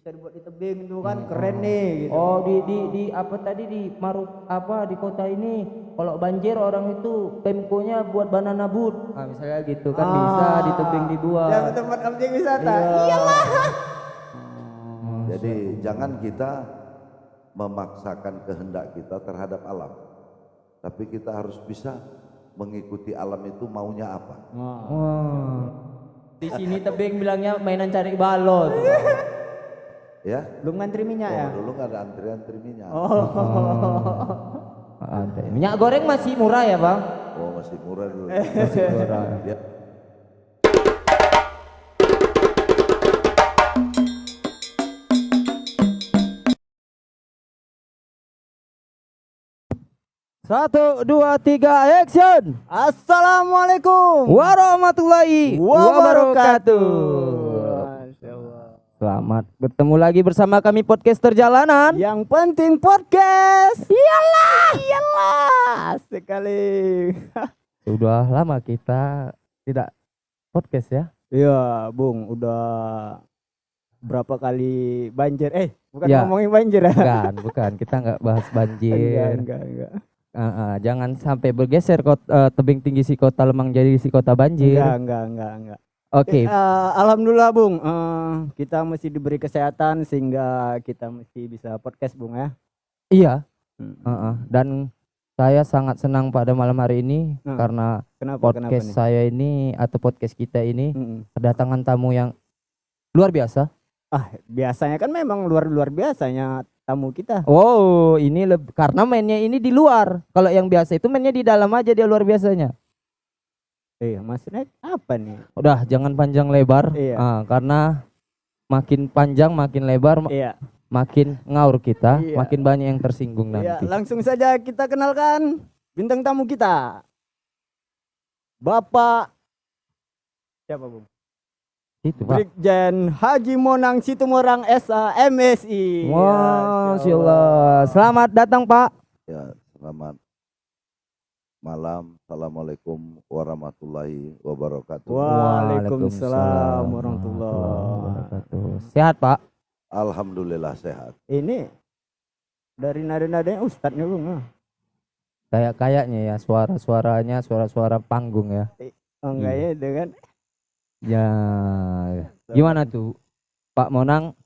bisa dibuat di tebing itu kan keren nih gitu. Oh di di di apa tadi di Maru apa di kota ini kalau banjir orang itu pemkonya buat banana boat. Nah, misalnya gitu kan bisa di tebing dibuat. Yang tempat objek wisata. Iya. Iyalah. Jadi jangan kita memaksakan kehendak kita terhadap alam. Tapi kita harus bisa mengikuti alam itu maunya apa. Wah. Di sini tebing bilangnya mainan cari balon. Ya. Belum ngantri minyak Oh, ya? dulu nggak ada antrian-antri minyak. Oh. Ada. Minyak goreng masih murah ya bang? Oh, masih murah dulu. Masih murah. Ya. Satu, dua, tiga, action! Assalamualaikum Warahmatullahi wabarakatuh. Selamat bertemu lagi bersama kami podcaster jalanan. Yang penting podcast. Iyalah. Iyalah. Sekali. Sudah lama kita tidak podcast ya. Iya, Bung, udah berapa kali banjir? Eh, bukan Ya. ngomongin banjir ya? Bukan, bukan. Kita nggak bahas Enggak, banjir. enggak, enggak. Ah, ah, jangan sampai bergeser kot, eh, tebing tinggi si kota Lemang jadi si kota banjir. Enggak, enggak, enggak, enggak. Oke, Eh, alhamdulillah, Bung. Eh, kita mesti diberi kesehatan sehingga kita mesti bisa podcast, Bung ya. iya. Hmm. Ah, ah. Dan saya sangat senang pada malam hari ini Hmm. karena Kenapa? Kenapa podcast nih? saya ini atau podcast kita ini Mm-mm. kedatangan tamu yang luar biasa. Ah, biasanya kan memang luar-luar biasanya tamu kita. Oh, ini karena mainnya ini di luar. Kalau yang biasa itu mainnya di dalam aja dia luar biasanya. Eh, maksudnya apa nih? Udah jangan panjang lebar. Iya. Ah, karena makin panjang makin lebar Iya. makin ngaur kita, Iya. makin banyak yang tersinggung Iya, nanti. langsung saja kita kenalkan bintang tamu kita. Bapak siapa, Bung? Itu, Pak. Brigjen Haji Monang Situmorang SA MSI. Wah, Masya Masya Allah. Selamat datang, Pak. Ya, selamat malam. Assalamualaikum warahmatullahi wabarakatuh. Waalaikumsalam warahmatullahi wabarakatuh. Sehat, Pak? Alhamdulillah sehat. Ini dari nada-nadanya Ustadznya Bung. ah. Kayak kayaknya ya suara-suaranya suara-suara panggung ya. Oh, enggak Hmm. ya dengan Ya. Gimana tuh, Pak Monang?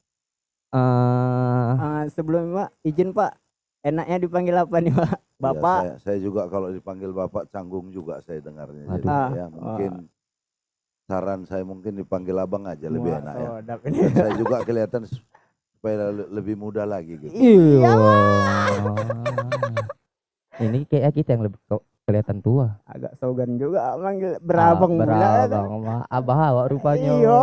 eh Ah, sebelum Pak izin Pak enaknya dipanggil apa nih Pak? Ya, Bapak. saya, saya juga kalau dipanggil bapak canggung juga saya dengarnya. Jadi Aduh. ya Ah, mungkin saran saya mungkin dipanggil abang aja lebih Wah, enak ya. oh. Dan saya juga kelihatan supaya le- lebih muda lagi gitu. Iya. Ini kayak kita yang lebih ke- kelihatan tua. Agak sogan juga manggil berabang ah, berabang abah awak rupanya. Iya.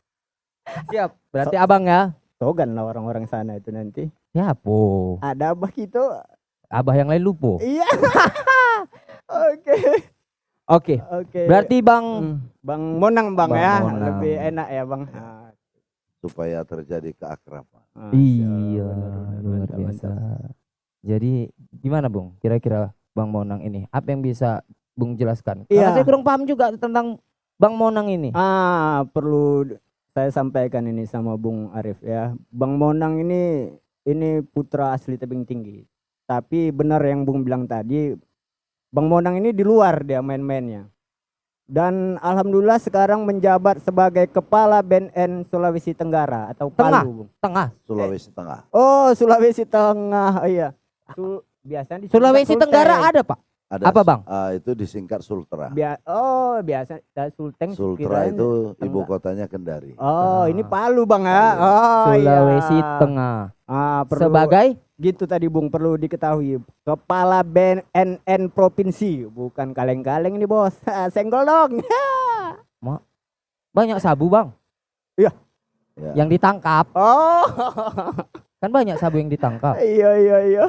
Siap. Berarti abang ya. Sogan lah orang-orang sana itu nanti. Siapo? Ada abah gitu. Abah yang lain lupo. Iya. Oke. Oke. Oke. Berarti Bang Hmm, Bang Monang Bang, Bang ya. Monang. Lebih enak ya Bang. Ah, Supaya terjadi keakraban. ah, Iya, benar, benar, luar biasa. Jadi gimana Bung? Kira-kira Bang Monang ini apa yang bisa Bung jelaskan? Iya. Karena saya kurang paham juga tentang Bang Monang ini. Ah, perlu saya sampaikan ini sama Bung Arif ya. Bang Monang ini ini putra asli tebing tinggi. Tapi benar yang Bung bilang tadi, Bang Monang ini di luar dia main-mainnya. Dan alhamdulillah sekarang menjabat sebagai kepala BNN Sulawesi Tenggara atau Tengah. Palu, Bung. Tengah. Sulawesi Tengah. Oh, Sulawesi Tengah. Oh, iya. Sul- biasanya disingkat Sulawesi. Tenggara ada Pak. Ada Apa, Bang? ah, itu disingkat Sultra. Bia- oh, biasa da- Sulteng Sultra itu ibu Tengah. kotanya Kendari. Oh, Ah. ini Palu Bang ya. Palu. Oh, Sulawesi iya. Tengah. Ah, perlu Sebagai gitu tadi Bung perlu diketahui kepala BNN provinsi bukan kaleng-kaleng ini bos senggol dong banyak sabu Bang Ya. yang ditangkap. oh Kan banyak sabu yang ditangkap. iya iya iya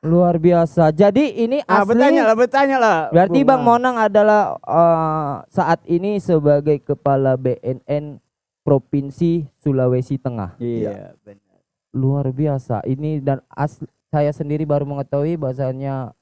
Luar biasa. Jadi ini ah asli bertanya lah bertanya lah Berarti Bang Bung. Monang adalah eh, saat ini sebagai kepala BNN Provinsi Sulawesi Tengah. iya benar Luar biasa. Ini dan asli, saya sendiri baru mengetahui bahasanya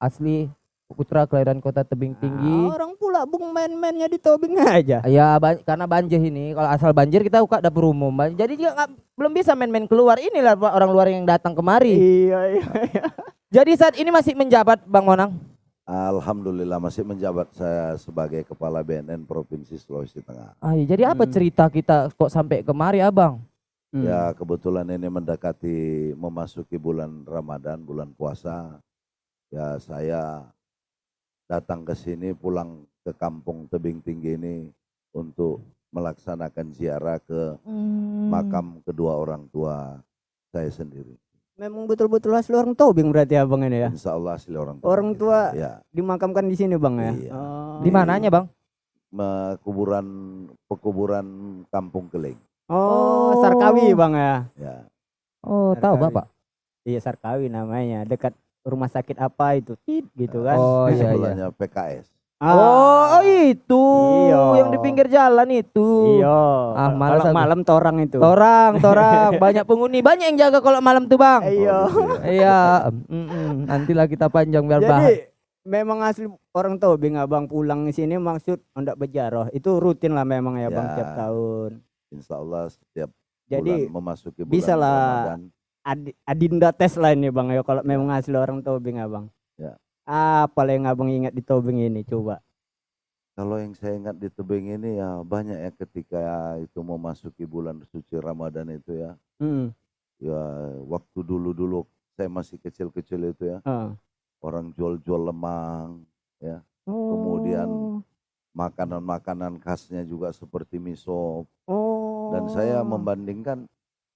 asli putra kelahiran kota Tebing Tinggi. Ah, orang pula bung main-mainnya di tobing aja. Ya ban- karena banjir ini kalau asal banjir kita buka dapur umum. Jadi dia nggak- belum bisa main-main keluar. Inilah Pak, orang luar yang datang kemari. Iya iya. iya. Jadi saat ini masih menjabat Bang Monang. Alhamdulillah masih menjabat saya sebagai Kepala BNN Provinsi Sulawesi Tengah. Ah, iya, jadi apa Hmm. cerita kita kok sampai kemari Abang? Hmm. Ya kebetulan ini mendekati memasuki bulan Ramadan, bulan puasa. Ya saya datang ke sini pulang ke kampung Tebing Tinggi ini untuk melaksanakan ziarah ke Hmm. makam kedua orang tua saya sendiri. Memang betul-betul asli orang tobing berarti abang ini ya. Insya Allah asli orang tua. Orang tua Ya, dimakamkan di sini bang ya. Iya. Oh. Di mananya Bang? me- kuburan pekuburan Kampung Keling. Oh, Oh. Sarkawi bang ya. Ya, Oh, tahu Sarkawi. Bapak. Iya Sarkawi namanya. Dekat rumah sakit apa itu? Tit gitu kan. Oh, iya, iya. PKS. Ah, Oh, itu Iya. yang di pinggir jalan itu. Iya. Ah, Kalau aku. malam torang itu. Torang, torang, banyak penghuni, banyak yang jaga kalau malam tuh bang. Iya. Oh, gitu ya. Iya, mm-mm. nantilah kita panjang biar bahas. Jadi memang asli orang tobing abang pulang ke sini maksud hendak berjarah. Itu rutin lah memang ya bang Ya. tiap tahun. Insya Allah setiap Jadi bulan memasuki bulan bisa lah. Ramadan. Adi- adinda tes lah ini bang ya kalau memang asli orang tobing abang. Ya. Apa yang abang ingat di tobing ini coba? Kalau yang saya ingat di tebing ini ya banyak ya ketika itu memasuki bulan suci Ramadan itu ya. Hmm. Ya waktu dulu-dulu saya masih kecil-kecil itu ya. ah. Orang jual-jual lemang, Kemudian makanan-makanan khasnya juga seperti miso. oh. Dan saya membandingkan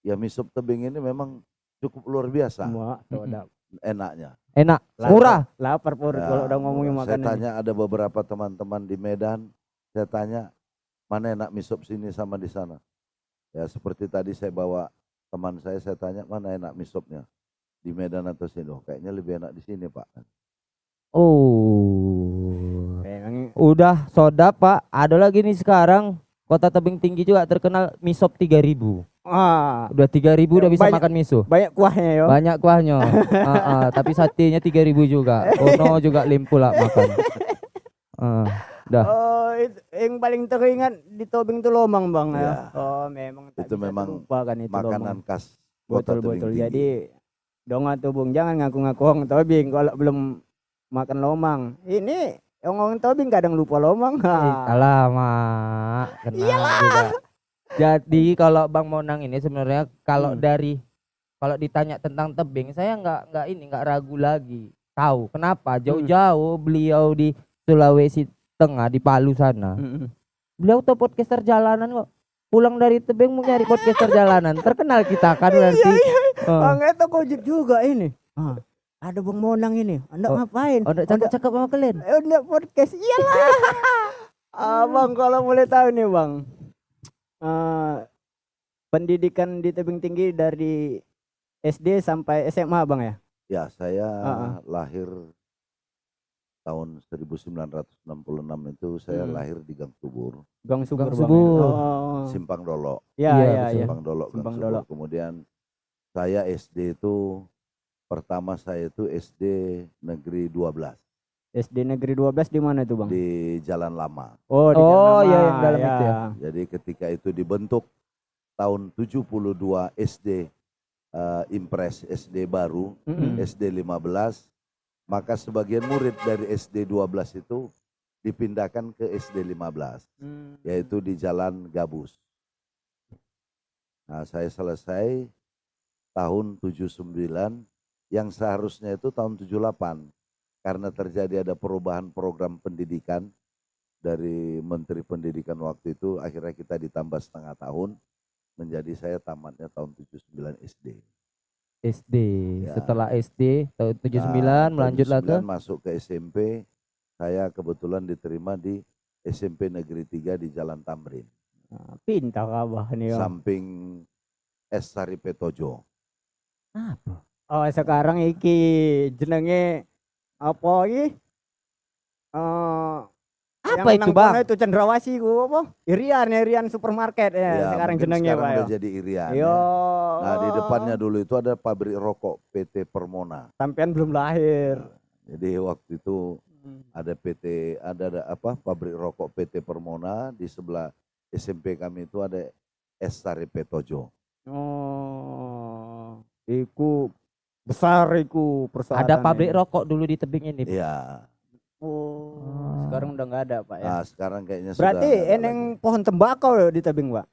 ya miso tebing ini memang cukup luar biasa semua soda. enaknya. Enak, Lapar. murah. Lapar perut Ya, kalau udah ngomongin saya makanan. tanya ada beberapa teman-teman di Medan, saya tanya mana enak misop sini sama di sana. Ya seperti tadi saya bawa teman saya, saya tanya mana enak misopnya di Medan atau sini. Oh, kayaknya lebih enak di sini pak. Oh, Memang udah soda pak. Ada lagi nih sekarang kota tebing tinggi juga terkenal misop 3000 ah Udah 3000 udah bisa Banyak- makan miso. banyak kuahnya yo. Banyak kuahnya. Ah, ah, tapi satenya 3000 juga. Kono juga limpu lah makan. Ah, dah. Oh, itu, yang paling teringat di tobing itu lomang bang ya. Ya. Oh, memang Itu memang terlupakan itu Makanan lomang. khas kota Betul betul. Tinggi. Jadi dong atuh bung jangan ngaku-ngaku orang tobing kalau belum makan lomang. Ini orang tobing kadang lupa lomang. Eh, Ha. Alamak, kenal juga. Jadi kalau Bang Monang ini sebenarnya kalau Hmm. dari kalau ditanya tentang tebing, saya nggak nggak ini nggak ragu lagi. Tahu kenapa? Hmm. Jauh-jauh beliau di Sulawesi Tengah di Palu sana. Mm-mm. Beliau tuh podcaster jalanan kok. Pulang dari tebing mau nyari podcaster jalanan. Terkenal kita kan berarti. Oh. Bang itu kojek juga ini. Ah, ada bang Monang ini. Anda Oh. ngapain? Oh, nggak cakep-cakep sama kalian. Eh, Udah podcast iyalah. Abang kalau boleh tahu nih bang, pendidikan di tebing tinggi dari SD sampai SMA bang ya? Ya saya Ah, lahir tahun 1966 itu saya Hmm. lahir di Gang Subur, Gang Subur. Gang Bang, ya? Subur. Oh. Simpang Dolo. Ya Iya, ya betul. ya. Simpang Dolo, Gang Simpang Subur. Dolo. Kemudian saya SD itu pertama saya itu SD Negeri 12 SD Negeri 12 di mana itu bang? di Jalan Lama. Oh, di Oh, Jalan iya, Lama, yang dalam itu ya. Jadi ketika itu dibentuk tahun 72 SD eh, Impres SD baru, Mm-mm. SD 15, maka sebagian murid dari SD 12 itu dipindahkan ke SD 15, Hmm. yaitu di Jalan Gabus. Nah, saya selesai tahun 79 yang seharusnya itu tahun 78 karena terjadi ada perubahan program pendidikan dari Menteri Pendidikan waktu itu akhirnya kita ditambah setengah tahun menjadi saya tamatnya tahun 79 SD. SD. Ya. Setelah SD tahun 79 Nah, melanjutlah ke 79 masuk ke SMP. Saya kebetulan diterima di SMP Negeri 3 di Jalan Tamrin, Nah, pintar abah nih. Samping S Sari Petojo. apa? Oh, sekarang iki jenenge apa iki? Eh Apa yang itu, Bang? Itu cendrawasih ku apa? Irian, Irian supermarket ya, Ya, sekarang sekarang Pak ya. udah jadi Irian. Yo. ya. Nah di depannya dulu itu ada pabrik rokok PT Permona. sampean belum lahir. Jadi waktu itu ada PT ada, ada apa pabrik rokok PT Permona di sebelah SMP kami itu ada Estari Petojo. Oh, iku besar iku perusahaan. Ada pabrik rokok dulu di tebing ini. Iya. Oh, Ah. sekarang udah nggak ada pak ya. Nah, sekarang kayaknya Berarti sudah eneng lagi. pohon tembakau ya di tebing pak.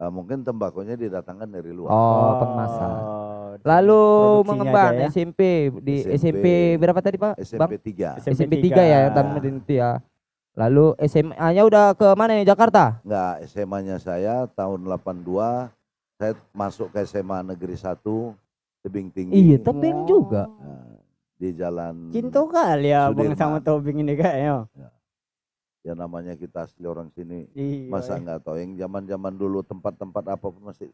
Ah, mungkin tembakonya didatangkan dari luar. Oh, pengemasan. Oh, Lalu mengembang ya. SMP di SMP, SMP berapa tadi Pak? Bang? SMP 3. SMP 3 ya, Taman itu ya. Lalu SMA-nya udah ke mana nih Jakarta? Enggak, SMA-nya saya tahun 82 saya masuk ke SMA Negeri 1 Tebing Tinggi. Iya, tebing juga. Nah, di jalan Cinta kali ya bang sama tobing ini kayaknya. ya namanya kita asli orang sini. Iya. Masa enggak tahu yang zaman-zaman dulu tempat-tempat apa pun masih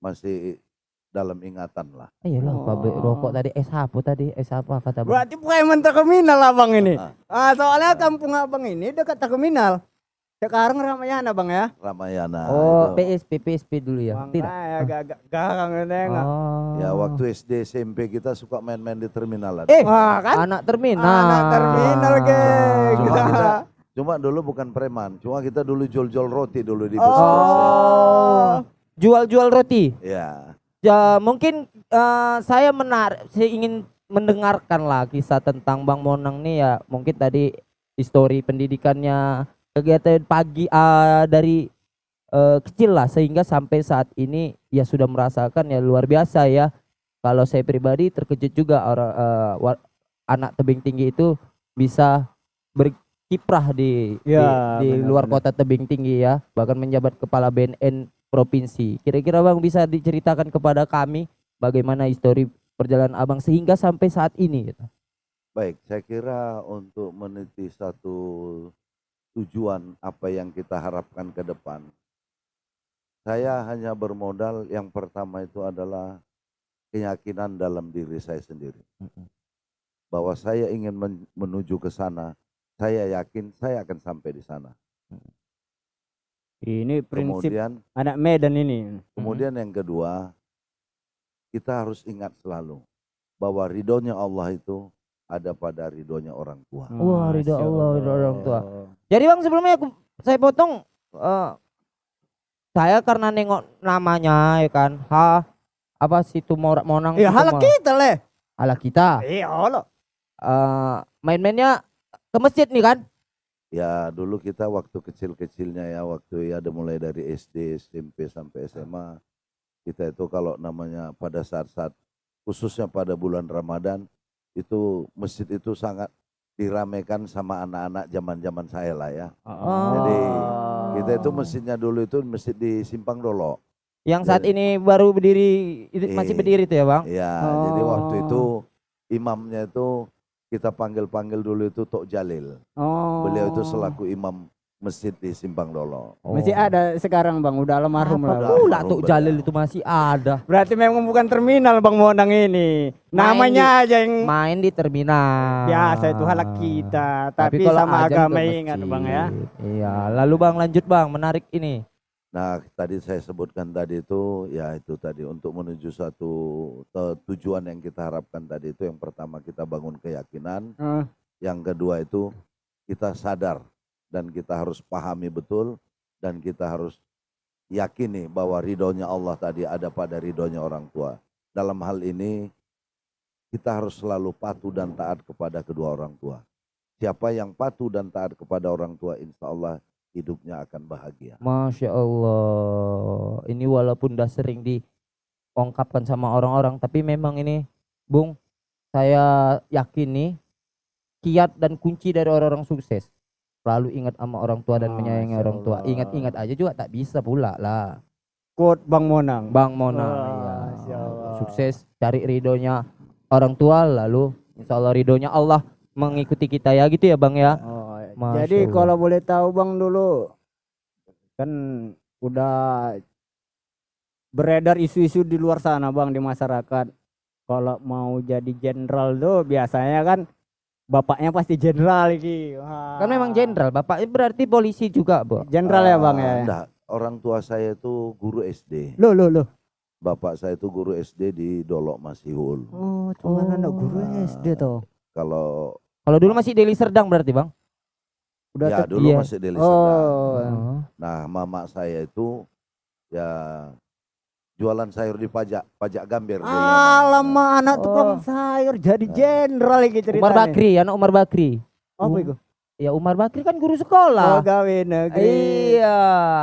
masih dalam ingatan lah. Iyalah, Oh. pabrik rokok tadi es apa tadi? Es apa kata Bang? Berarti preman terminal abang ini. Ah. Ah, soalnya kampung abang ini dekat terminal. Sekarang Ramayana bang ya. Ramayana. oh, itu. PSP PSP dulu ya. Tidak. Makanya agak-agak garang nengok. Oh. Ya waktu SD SMP kita suka main-main di terminalan. Eh, Wah kan. anak terminal. Anak terminal geng. Cuma kita cuma dulu bukan preman, cuma kita dulu jual-jual roti dulu di bus. Oh. Jual-jual roti. Ya. Ya, mungkin eh, saya menarik, saya ingin mendengarkan lah kisah tentang Bang Monang nih ya. Mungkin tadi histori pendidikannya, kegiatan pagi eh, dari eh, kecil lah sehingga sampai saat ini ya sudah merasakan ya luar biasa ya. Kalau saya pribadi terkejut juga orang eh, wa- anak tebing tinggi itu bisa berkiprah di Ya, di, di luar benar-benar. kota tebing tinggi ya, bahkan menjabat kepala BNN provinsi. Kira-kira Bang bisa diceritakan kepada kami bagaimana histori perjalanan Abang sehingga sampai saat ini gitu. Baik, saya kira untuk meniti satu tujuan apa yang kita harapkan ke depan. Saya hanya bermodal yang pertama itu adalah keyakinan dalam diri saya sendiri. Bahwa saya ingin men- menuju ke sana, saya yakin saya akan sampai di sana. Ini prinsip Kemudian anak Medan ini. Kemudian yang kedua, kita harus ingat selalu bahwa ridhonya Allah itu ada pada ridhonya orang tua. Wah, ridho Allah, ridho orang tua. Jadi Bang sebelumnya aku saya potong eh, saya karena nengok namanya ya kan. Ha apa situ Morak Monang Iya, situ halak Mo- kita leh. Ala kita. Iya, Allah. Eh, main-mainnya ke masjid nih kan? Ya dulu kita waktu kecil-kecilnya ya waktu ya ada mulai dari SD, SMP sampai SMA kita itu kalau namanya pada saat-saat khususnya pada bulan Ramadan itu masjid itu sangat diramaikan sama anak-anak zaman-zaman saya lah ya. Jadi, Kita itu masjidnya dulu itu masjid di Simpang Dolo. Yang saat Jadi- ini baru berdiri itu masih Iya. berdiri tuh ya, Bang? Ya, jadi waktu Oh. itu imamnya itu kita panggil-panggil dulu itu Tok Jalil. Oh. Beliau itu selaku imam masjid di Simpang Dolo. Masih ada sekarang bang, udah almarhum lah. Pula Almarhum tuh. Jalil itu masih ada. Berarti memang bukan terminal bang Monang ini. Namanya aja yang Main di terminal. biasa itu halak kita. Tapi, kalau sama agama ingat bang ya. Iya, lalu Bang lanjut Bang, menarik ini. Nah, tadi saya sebutkan tadi itu ya itu tadi untuk menuju satu tujuan yang kita harapkan tadi itu yang pertama kita bangun keyakinan, Eh, yang kedua itu kita sadar dan kita harus pahami betul dan kita harus yakini bahwa ridhonya Allah tadi ada pada ridhonya orang tua. Dalam hal ini kita harus selalu patuh dan taat kepada kedua orang tua. Siapa yang patuh dan taat kepada orang tua, insya Allah hidupnya akan bahagia. Masya Allah. Ini walaupun udah sering diungkapkan sama orang-orang, tapi memang ini, Bung, saya yakin nih, kiat dan kunci dari orang-orang sukses. Selalu ingat sama orang tua dan menyayangi Masya orang tua. Ingat-ingat aja juga tak bisa pula lah. Quote bang Monang. Bang Mona, Wah, iya. Masya Allah. sukses cari ridhonya orang tua, lalu insya Allah ridhonya Allah mengikuti kita ya gitu ya Bang ya. Oh, Masya jadi Allah. kalau boleh tahu bang dulu kan udah beredar isu-isu di luar sana bang di masyarakat. Kalau mau jadi jenderal tuh biasanya kan bapaknya pasti jenderal iki. Wah. Kan memang jenderal, bapaknya berarti polisi juga, Bu. Jenderal ya bang ya. Ah, enggak. orang tua saya itu guru SD. Loh loh loh. Bapak saya itu guru SD di Dolok Masihul. Oh, cuma anak guru SD tuh. Kalau Kalau dulu masih Deli Serdang berarti, Bang? Udah ya dulu iya. masih Deli Serdang. Oh. Oh. Nah, mama saya itu ya jualan sayur di pajak, pajak gambir. namanya. Alamak anak Oh. tukang sayur jadi jenderal lagi ceritanya. Umar Bakri, anak Umar Bakri. Apa Um, itu? Ya Umar Bakri kan guru Oh, sekolah. gawe negeri. Iya,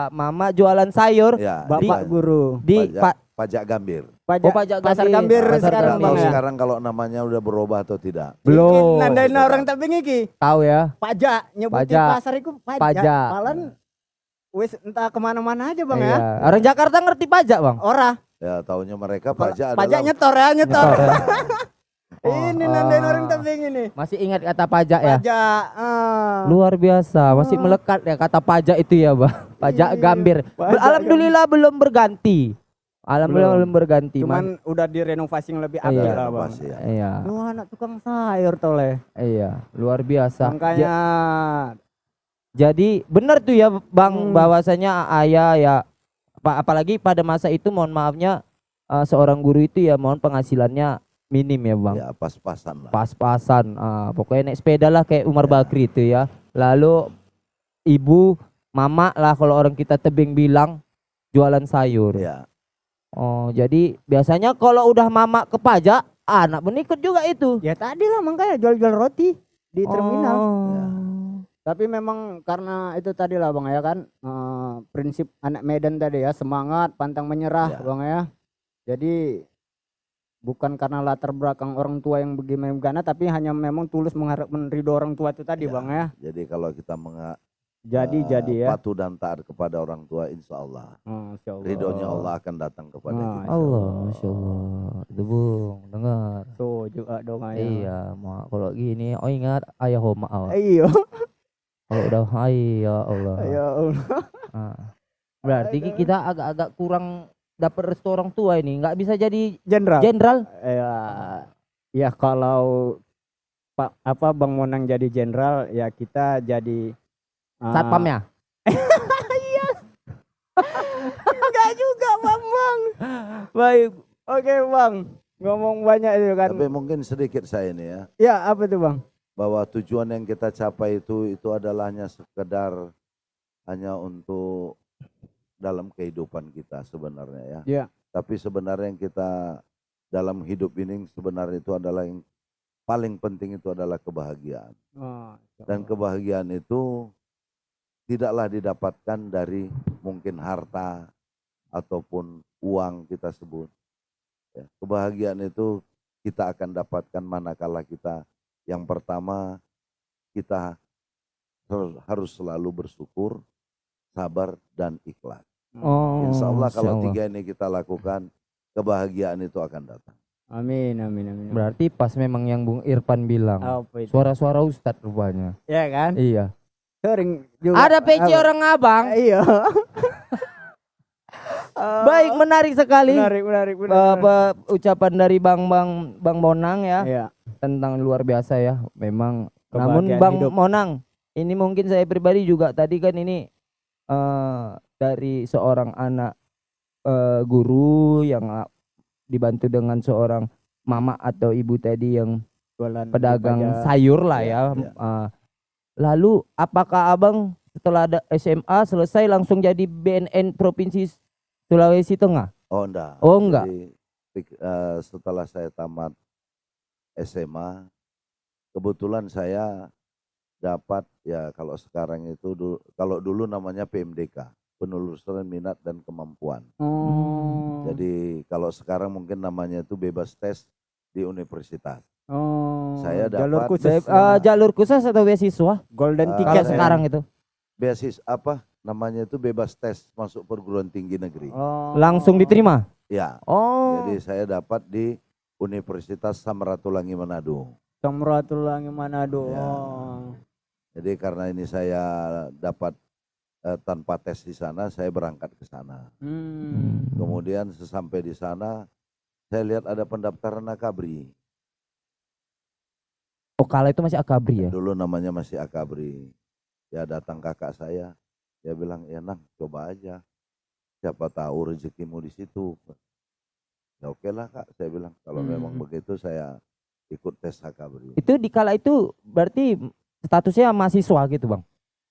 mama jualan sayur Ya, Bapak di guru. di Pajak. Pak pajak gambir. Pajak, Oh, pajak pasar gambir. gambir Pasar sekarang gambir. bang ya. sekarang kalau namanya udah berubah atau tidak. belum. Nandain orang tapi iki Tahu ya. pajak nyebutin Pajak. pasar itu pajak. Pajak. Palan wis entah ke mana-mana aja bang Iya. ya. Orang Jakarta ngerti pajak, Bang. Ora, Ya, taunya mereka pajak pajak adalah nyetor ya nyetor. Nyetor ya. ini Oh, nandain ah. orang tapi ini. Masih ingat kata pajak ya? Pajak. ah. Luar biasa, masih Oh. melekat ya kata pajak itu ya, Bang. Pajak Iya, gambir. pajak Alhamdulillah belum berganti. Alhamdulillah Belum. belum, berganti. Cuman Mas- udah direnovasi yang lebih apik Iya. lah bang. Ya. iya, Lu anak tukang sayur toleh. iya, luar biasa. Makanya jadi benar tuh ya, Bang, Hmm. bahwasanya ayah ya apa apalagi pada masa itu mohon maafnya eh, seorang guru itu ya mohon penghasilannya minim ya, Bang. ya pas-pasan lah. pas-pasan ah, pokoknya naik sepeda lah kayak Umar Ya. Bakri itu ya lalu ibu mama lah kalau orang kita tebing bilang jualan sayur Ya, oh jadi biasanya kalau udah mama ke pajak anak pun ikut juga itu ya tadi lah makanya jual-jual roti di terminal. Oh. Ya. Tapi memang karena itu tadi lah bang ya kan eh, prinsip anak Medan tadi ya semangat pantang menyerah Ya. bang ya. Jadi bukan karena latar belakang orang tua yang bagaimana tapi hanya memang tulus mengharap ridho orang tua itu tadi Ya. bang ya. jadi kalau kita menga- Jadi eh, jadi ya. patuh dan taat kepada orang tua, insya Allah Masya Allah. ridhonya Allah akan datang kepada Ah, kita. Allah Masya Allah itu bung dengar Tuh juga dong ayah. iya mak kalau gini oh ingat ayah homa Iya. kalau udah hai ya Allah Ya Allah. Ah. Berarti ki kita agak-agak kurang dapat restu orang tua ini, nggak bisa jadi Jenderal. jenderal. ya ya kalau Pak apa Bang Monang jadi jenderal ya kita jadi ah, Satpam ya? enggak juga Bang Bang. Baik. Oke Bang. Ngomong banyak itu kan. Tapi mungkin sedikit saya ini ya, Ya apa tuh Bang? Bahwa tujuan yang kita capai itu itu adalah hanya sekedar hanya untuk dalam kehidupan kita sebenarnya ya. Ya. Tapi sebenarnya yang kita dalam hidup ini sebenarnya itu adalah yang paling penting itu adalah kebahagiaan. Oh, Dan kebahagiaan itu tidaklah didapatkan dari mungkin harta ataupun uang kita sebut. Ya, kebahagiaan itu kita akan dapatkan manakala kita yang pertama kita har- harus selalu bersyukur, sabar dan ikhlas. Oh, Insya Allah kalau Allah. tiga ini kita lakukan, kebahagiaan itu akan datang. Amin amin amin. amin. Berarti pas memang yang Bung Irfan bilang, suara-suara Ustadz rupanya. Ya kan? Iya. Sering juga. Ada PC apa? orang abang. Iya. Baik, menarik sekali. menarik menarik eh, menarik. apa, ucapan dari Bang Bang Bang Monang ya Iya. tentang luar biasa ya. Memang namun Kebahagiaan Bang hidup. Monang, ini mungkin saya pribadi juga tadi kan ini eh dari seorang anak eh, guru yang ah, dibantu dengan seorang mama atau ibu tadi yang Jualan pedagang sayur lah Iya, ya. iya. Eh, lalu apakah Abang setelah ada SMA selesai langsung jadi BNN Provinsi Sulawesi Tengah? Oh enggak. Oh enggak. Jadi, eh, setelah saya tamat SMA, kebetulan saya dapat ya kalau sekarang itu dulu, kalau dulu namanya PMDK, penelusuran minat dan kemampuan. Oh. Jadi kalau sekarang mungkin namanya itu bebas tes di universitas. oh. saya jalur dapat khusus. Be- eh, jalur khusus atau beasiswa? golden Eh, ticket. Sekarang itu Beasis apa namanya itu bebas tes masuk perguruan tinggi negeri. Oh. langsung diterima. Ya, Oh. jadi saya dapat di Universitas Samratulangi Manado. Samratulangi Manado. Ya. Oh. Jadi karena ini saya dapat eh, tanpa tes di sana, saya berangkat ke sana. Hmm. Kemudian sesampai di sana, saya lihat ada pendaftaran akabri. Oh, kala itu masih akabri ya. Dulu namanya masih akabri. Ya datang kakak saya, dia bilang, ya nang coba aja. Siapa tahu rezekimu di situ. Ya oke lah kak, saya bilang. Kalau memang Hmm. begitu saya ikut tes HKBRI. Itu di kala itu berarti statusnya mahasiswa gitu, Bang.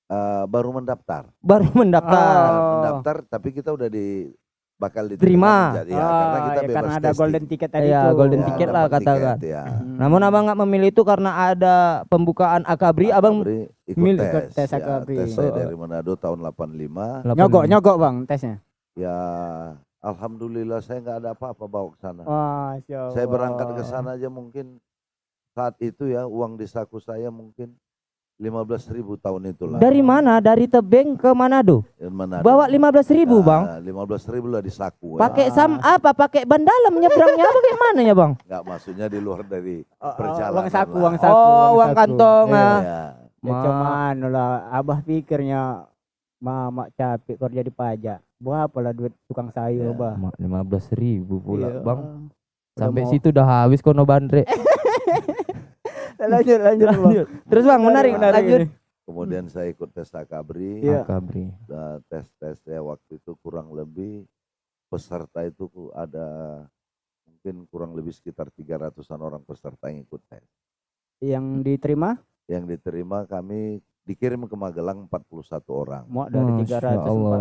Eh, baru mendaftar. Baru mendaftar. Oh. Mendaftar tapi kita udah di bakal Terima. diterima menjadi ya, karena Ah, kita ya, bebas karena ada testing. golden ticket tadi Iya, tuh. golden Ya, ticket lah katakan. ya. Hmm. Namun abang nggak memilih itu karena ada pembukaan akabri, abang HKBRI ikut milih tes. ikut tes ya, HKBRI. tes saya Oh. dari Manado tahun 85. Nyogok, nyogok bang tesnya. Ya alhamdulillah saya nggak ada apa-apa bawa ke sana. Wah, Saya berangkat ke sana aja mungkin saat itu ya uang di saku saya mungkin 15.000 ribu tahun itulah. Dari mana? Dari Tebing ke Manado. Manado. Bawa 15.000 ribu, Bang. Nah, 15 ribu lah di saku. Pakai ya. sam apa? Pakai ban dalam nyebrangnya apa kayak mana ya, Bang? Nggak maksudnya di luar dari Oh, oh, perjalanan. uang saku, uang saku. Oh, uang saku. kantong, Iya. ah. Ya. Ya Ma- cuman lah, abah pikirnya mama capek kerja di pajak. Buah apalah duit tukang sayur, Ya. bah. Mak 15 ribu pula, Iya. Bang. Udah Sampai mau- situ udah habis kono bandre. lanjut, lanjut, Bang. Lanjut. Terus Bang, menarik, Menarik lanjut. ini. Kemudian saya ikut tes akabri. Iya. Akabri. Nah, tes-tes saya waktu itu kurang lebih peserta itu ada mungkin kurang lebih sekitar 300-an orang peserta yang ikut tes. Yang diterima Yang diterima kami dikirim ke Magelang 41 orang. mau dari Masya 341. Allah.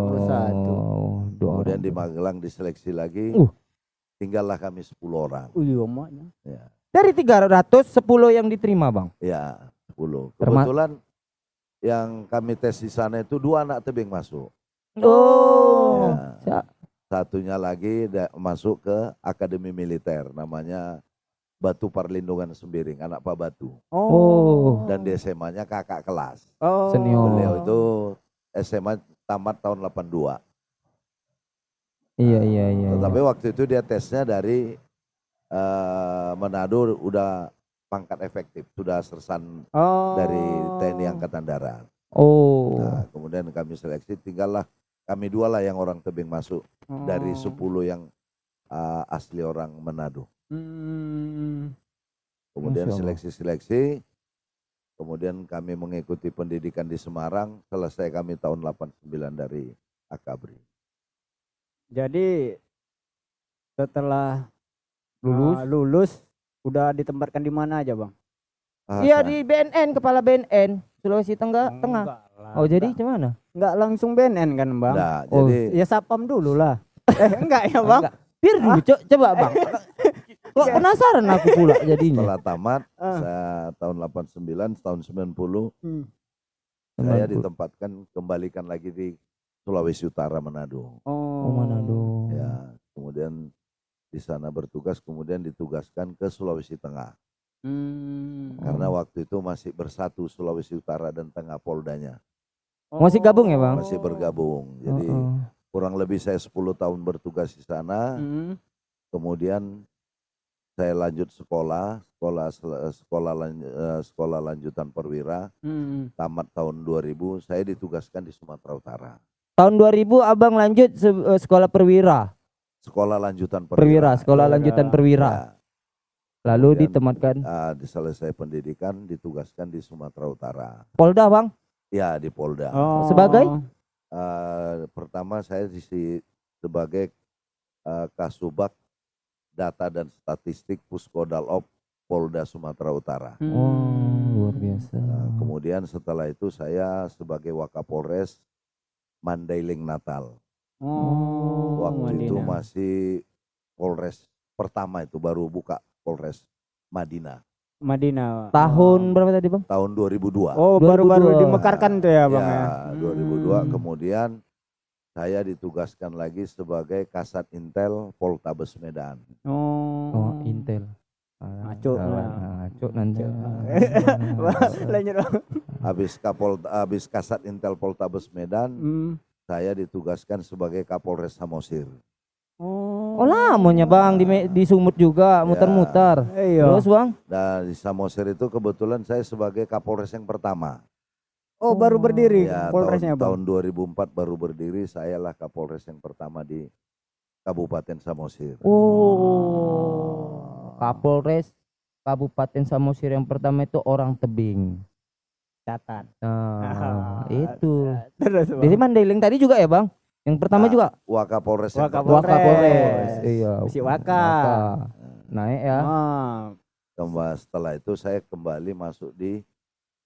Doa Kemudian di. Magelang diseleksi lagi. Uh. Tinggallah kami 10 orang. Oh iya, maknya. Ya, Dari 300 10 yang diterima, Bang. ya 10. Terma- Kebetulan yang kami tes di sana itu dua anak tebing masuk. Oh. Ya. Sa- Satunya lagi masuk ke Akademi Militer namanya Batu Perlindungan Sembiring, anak Pak Batu. Oh. Dan di SMA-nya kakak kelas. oh. Senior. Beliau itu SMA tamat tahun 82. Iya, iya, iya. iya. Tetapi waktu itu dia tesnya dari eh, Manado udah pangkat efektif, sudah sersan Oh. dari TNI Angkatan Darat. Oh. Nah, kemudian kami seleksi, tinggallah kami dua lah yang orang tebing masuk dari Oh. 10 yang eh, asli orang Manado. Hmm. Kemudian seleksi-seleksi, kemudian kami mengikuti pendidikan di Semarang, selesai kami tahun 89 dari Akabri. Jadi setelah Lulus. ah, lulus udah ditempatkan di mana aja, Bang? Ah, Iya di BNN, kepala BNN Sulawesi Tengah, Tengah. Enggak lah. Oh, jadi enggak, gimana? enggak langsung BNN kan, Bang? Nah, Oh, jadi Ya sapam dulu lah. eh, enggak ya, Bang? Enggak. Biar dulu, co- coba Bang. Kok penasaran aku pula jadinya. setelah tamat, Ah. saya tahun 89, tahun 90, Hmm. saya 90. ditempatkan kembalikan lagi di Sulawesi Utara Manado. Oh, Oh, Manado. Ya, kemudian di sana bertugas, kemudian ditugaskan ke Sulawesi Tengah. Hmm. Karena waktu itu masih bersatu Sulawesi Utara dan Tengah Poldanya. Masih gabung ya, Bang? Masih bergabung. Jadi Oh, oh. kurang lebih saya 10 tahun bertugas di sana. Hmm. Kemudian saya lanjut sekolah, sekolah sekolah eh, sekolah lanjutan perwira, Hmm. tamat tahun 2000, saya ditugaskan di Sumatera Utara. Tahun 2000 Abang lanjut eh, sekolah perwira. Sekolah lanjutan Perwira, perwira. sekolah Perwira. lanjutan perwira. Ya, Lalu Kemudian, ditempatkan ah, di selesai pendidikan ditugaskan di Sumatera Utara. Polda, Bang. Ya di Polda. Oh. Sebagai? Eh, pertama saya di sebagai eh, Kasubag Data dan Statistik Puskodalop Polda Sumatera Utara. Hmm. Oh, luar biasa. Nah, kemudian setelah itu saya sebagai Wakapolres Mandailing Natal. Oh. Waktu itu Madinah. masih Polres pertama itu baru buka Polres Madinah Madinah. Tahun berapa tadi, Bang? tahun 2002. Oh, baru-baru 2002. dimekarkan tuh ya, Bang ya. Ya, 2002 Hmm. kemudian saya ditugaskan lagi sebagai Kasat Intel Poltabes Medan. Oh. Oh, Intel. Ngaco. Ngaco nanti. Wah, Lanjut, Bang. Habis Kapol habis Kasat Intel Poltabes Medan, Hmm. Saya ditugaskan sebagai Kapolres Samosir. Oh. Oh, lamanya, Bang, di, di Sumut juga muter-muter. Iya. Terus, Bang? Dan di Samosir itu kebetulan saya sebagai Kapolres yang pertama. Oh, baru berdiri Ya, Polresnya, tahun, Bang. tahun 2004 baru berdiri, sayalah Kapolres yang pertama di Kabupaten Samosir. Oh. Kapolres Kabupaten Samosir yang pertama itu orang tebing. Catat. Nah, itu. Terus, Bang. Jadi Mandailing tadi juga ya, Bang? Yang pertama Nah, juga Wakapolres Wakapolres. Wakapolres. Iya. Masih Waka. Waka. Naik ya. Ah. Kembali setelah itu saya kembali masuk di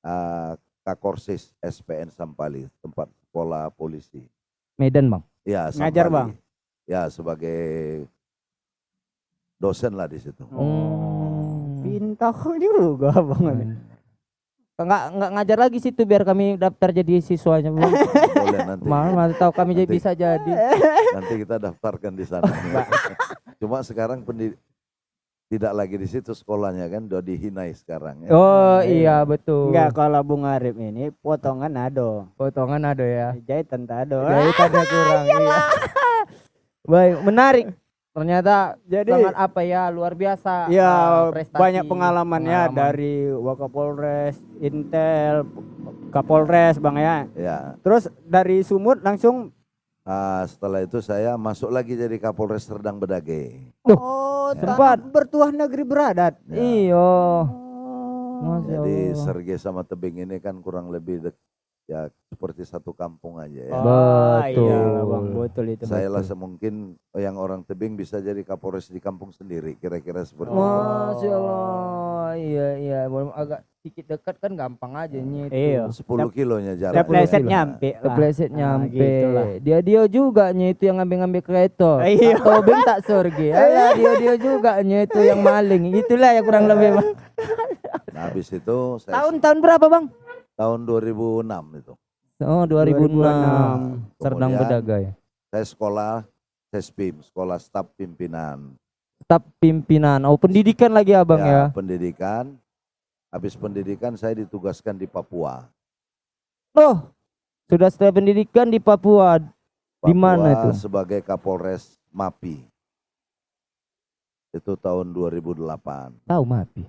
uh, Kakorsis SPN Sampali, tempat sekolah polisi. Medan bang. Ya, Ngajar, Sampali. Bang? Ya, sebagai dosen lah di situ. Oh. Pintar juga bang. Enggak enggak ngajar lagi situ biar kami daftar jadi siswanya bang. Boleh nanti. Tahu kami jadi Nanti. bisa jadi. Nanti kita daftarkan di sana. Cuma sekarang pendid tidak lagi di situ sekolahnya kan, udah dihinai sekarang ya. Oh iya betul. Enggak kalau Bung Arif ini potongan ado. Potongan ada ya. Jahitan tak ada. Jahitannya kurang. iya. Baik, menarik. Ternyata Jadi sangat apa ya luar biasa. ya prestasi, banyak pengalamannya pengalaman. dari Wakapolres, Intel, Kapolres Bang ya. Ya. Terus dari Sumut langsung Ah, setelah itu saya masuk lagi jadi Kapolres Serdang Bedage. Oh sempat. tanah bertuah negeri beradat. Ya. Iyo. Oh. Masya Jadi Allah. Serge sama Tebing ini kan kurang lebih dek- ya seperti satu kampung aja ya. Oh, Betul. iya, Bang, betul itu. Saya lah semungkin yang orang Tebing bisa jadi Kapolres di kampung sendiri, kira-kira seperti itu. Masya Allah. Iya iya, Walaupun agak sedikit dekat kan gampang aja nyet. Iya. 10 kilonya jarak. pleset kilo. nyampe lah. Kepleset Ah, nyampe. gitulah. dia dia juga nya itu yang ngambil-ngambil kereta. Iya. Atau beng tak sorgi. Alah dia dia juga nya itu yang maling. Itulah ya kurang lebih bang. Nah, habis itu saya Tahun-tahun berapa bang? Tahun 2006 itu. Oh 2006. 2006. Serdang Bedagai. Saya sekolah SESPIM, sekolah staf pimpinan. Staf pimpinan. Oh pendidikan lagi abang ya. pendidikan. Habis pendidikan saya ditugaskan di Papua. Oh sudah setelah pendidikan di Papua. Di mana Papua itu? Sebagai Kapolres MAPI. Itu tahun 2008. Tahu Mapi.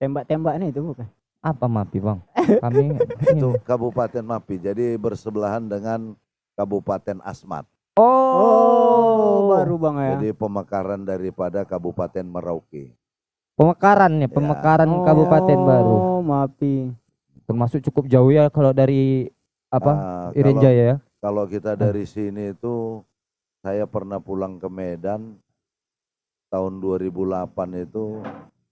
Tembak-tembak nih itu bukan? Apa Mapi bang? Kami Itu Kabupaten MAPI. Jadi bersebelahan dengan Kabupaten Asmat. Oh, baru Bang ya. Jadi pemekaran daripada Kabupaten Merauke. pemekaran ya, pemekaran kabupaten baru. Oh, Mapi. Termasuk cukup jauh ya kalau dari apa? Ah, Iren kalau, Jaya ya. kalau kita dari sini itu saya pernah pulang ke Medan tahun 2008 itu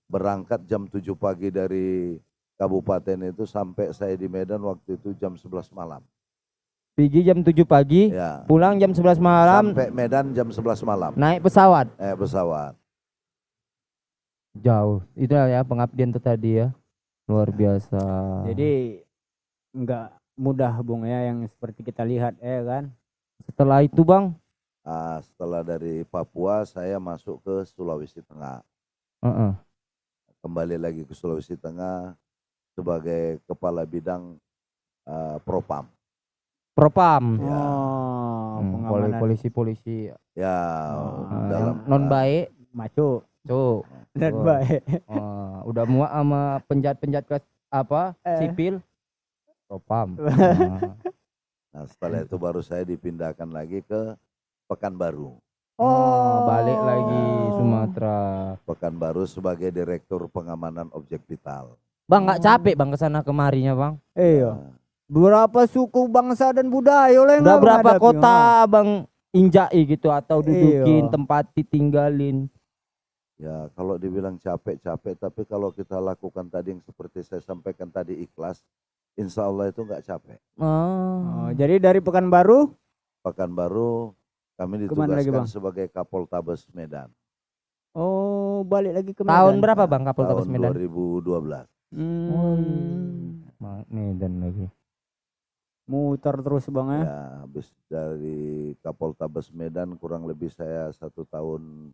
berangkat jam 7 pagi dari kabupaten itu sampai saya di Medan waktu itu jam 11 malam. Pergi jam 7 pagi, Ya. pulang jam 11 malam, Sampai Medan jam 11 malam. naik pesawat. Eh pesawat. Jauh. Itu ya pengabdian itu tadi ya. Luar biasa. Jadi enggak mudah Bung ya yang seperti kita lihat ya kan. setelah itu Bang, Ah, setelah dari Papua saya masuk ke Sulawesi Tengah. Heeh. Kembali lagi ke Sulawesi Tengah sebagai kepala bidang ah, Propam. Propam. Ya. Oh, Hmm, pengamanan polisi-polisi Ya, Oh, eh, dalam non baik. maco Tuh. dan Oh. baik. eh, udah muak sama penjahat-penjahat kelas apa? Eh. Sipil. Propam. Nah, Nah, setelah itu baru saya dipindahkan lagi ke Pekanbaru. oh, balik lagi Sumatera. Pekanbaru sebagai Direktur Pengamanan Objek Vital. Bang nggak capek bang ke sana kemarinya bang? Iya. Berapa suku bangsa dan budaya oleh Udah nggak berapa kota bang injai gitu atau dudukin Iya. tempat ditinggalin? Ya, kalau dibilang capek-capek, tapi kalau kita lakukan tadi yang seperti saya sampaikan tadi ikhlas, insya Allah itu nggak capek. Oh, Oh, jadi dari Pekanbaru Pekanbaru kami Ke mana lagi, ditugaskan Bang? sebagai Kapoltabes Medan oh balik lagi ke Medan. tahun berapa bang Kapolres tahun Medan? 2012. Hmm. Ma- Medan lagi. Muter terus Bang ya. Ya, habis dari Kapoltabes Medan kurang lebih saya satu tahun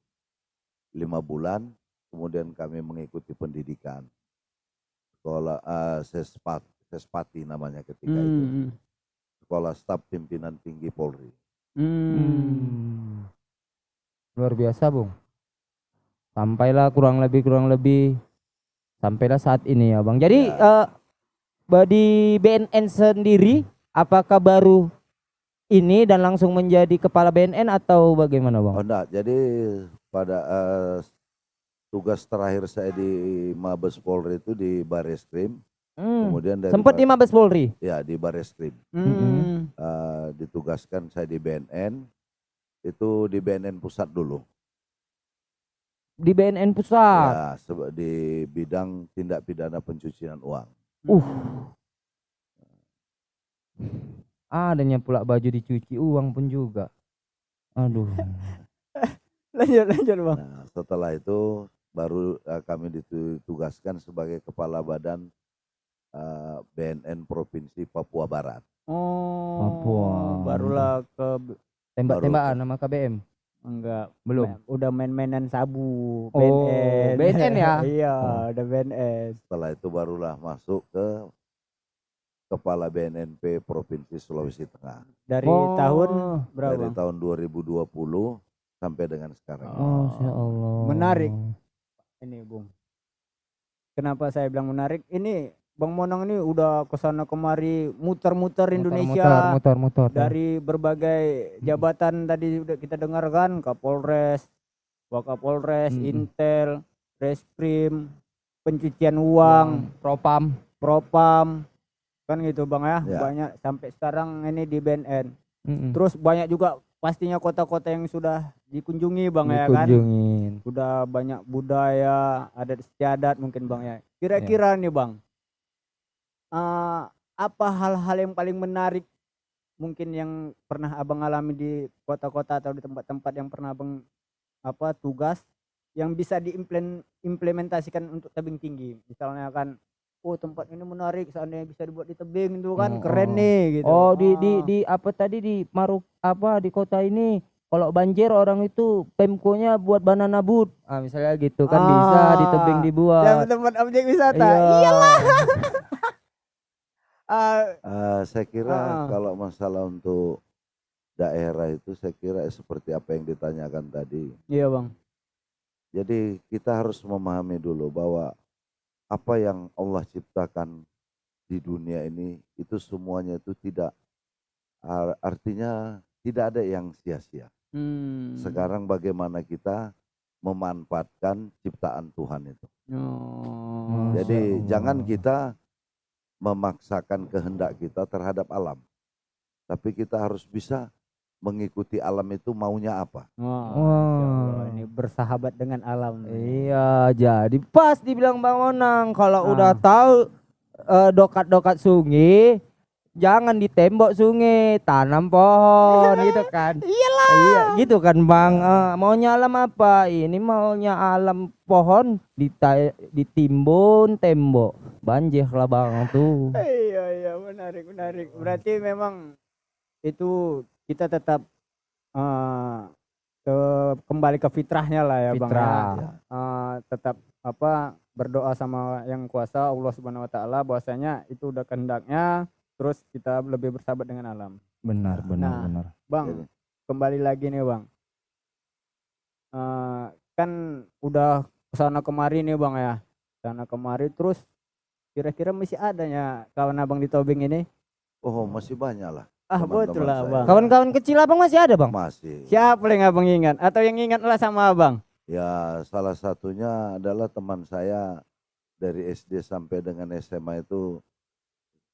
lima bulan, kemudian kami mengikuti pendidikan sekolah eh, Sespat, Sespati namanya ketika itu, Hmm. sekolah staf pimpinan tinggi Polri. Hmm. Hmm. Luar biasa, Bung. Sampailah kurang lebih kurang lebih sampailah saat ini ya, Bang. Jadi Ya. ba- di BNN sendiri apakah baru ini dan langsung menjadi kepala BNN atau bagaimana, Oh Bang? enggak, jadi pada eh, tugas terakhir saya di Mabes Polri itu di Bareskrim, Hmm. kemudian dari Sempat di Mabes Polri. ya di Bareskrim. Hmm. Eh, ditugaskan saya di BNN itu di BNN pusat dulu di BNN pusat. Ya, di bidang tindak pidana pencucian uang. Uh. Adanya pula baju dicuci uang pun juga. Aduh. lanjut lanjut bang Nah, setelah itu baru eh, kami ditugaskan sebagai kepala badan eh, BNN Provinsi Papua Barat. oh Papua. barulah ke Tembak-tembakan nama KBM. Enggak Belum. Ma- udah main-mainan sabu Oh, BNN BNN ya? iya Oh. udah BNN Setelah itu barulah masuk ke kepala BNNP Provinsi Sulawesi Tengah dari Oh. tahun berapa dari tahun 2020 sampai dengan sekarang. Oh, ya Allah. Menarik. ini bung kenapa saya bilang menarik ini bang Monang ini udah ke sana kemari muter-muter Indonesia Motor, motor, motor. dari berbagai jabatan tadi udah kita dengarkan Kapolres, Wakapolres, Mm-mm. Intel, Reskrim, pencucian uang, propam. Propam, kan gitu bang ya, Ya. banyak sampai sekarang ini di BNN. Mm-mm. Terus banyak juga pastinya kota-kota yang sudah dikunjungi bang ya kan, Dikunjungin. udah banyak budaya, adat istiadat mungkin bang ya. Kira-kira nih bang, eh, apa hal-hal yang paling menarik mungkin yang pernah abang alami di kota-kota atau di tempat-tempat yang pernah abang apa tugas yang bisa diimplementasikan untuk tebing tinggi misalnya kan oh tempat ini menarik seandainya bisa dibuat di tebing itu kan Oh, keren oh. nih gitu Oh, di di Ah. di apa tadi di Maruk apa di kota ini kalau banjir orang itu pemkonya buat banana boat. Ah, misalnya gitu kan bisa di tebing Ah, yang dibuat. tempat objek wisata Iya. iyalah Ah, Eh, saya kira Ah. kalau masalah untuk daerah itu saya kira seperti apa yang ditanyakan tadi. iya bang Jadi kita harus memahami dulu bahwa apa yang Allah ciptakan di dunia ini itu semuanya itu tidak ar- artinya tidak ada yang sia-sia. Hmm. Sekarang bagaimana kita memanfaatkan ciptaan Tuhan itu. Oh, Jadi jangan kita memaksakan kehendak kita terhadap alam. Tapi kita harus bisa mengikuti alam itu maunya apa. Masya Allah, ini bersahabat dengan alam. Iya, jadi pas dibilang Bang Onang kalau Ah. udah tahu eh, dokat-dokat sungai jangan ditembok sungai, tanam pohon gitu kan. Iyalah. Iya, gitu kan Bang. Eh, maunya alam apa? Ini maunya alam pohon dita- ditimbun tembok. Banjir lah Bang tuh. Iya iya menarik menarik. Berarti memang itu kita tetap eh, ke kembali ke fitrahnya lah ya bang. Fitrah. Ya. Eh, tetap apa berdoa sama yang kuasa Allah subhanahu wa taala bahwasanya itu udah kehendaknya. Terus kita lebih bersahabat dengan alam. Benar, benar, Nah. benar. Bang, Jadi. kembali lagi nih bang. Eh, kan udah ke sana kemari nih bang ya, sana kemari terus kira-kira masih adanya kawan abang di Tobing ini? Oh masih banyak lah. Ah Teman-teman betul lah bang. Kawan-kawan kecil Abang masih ada, Bang? Masih. Siapa yang abang ingat? Atau yang ingat lah sama abang? Ya salah satunya adalah teman saya dari SD sampai dengan SMA itu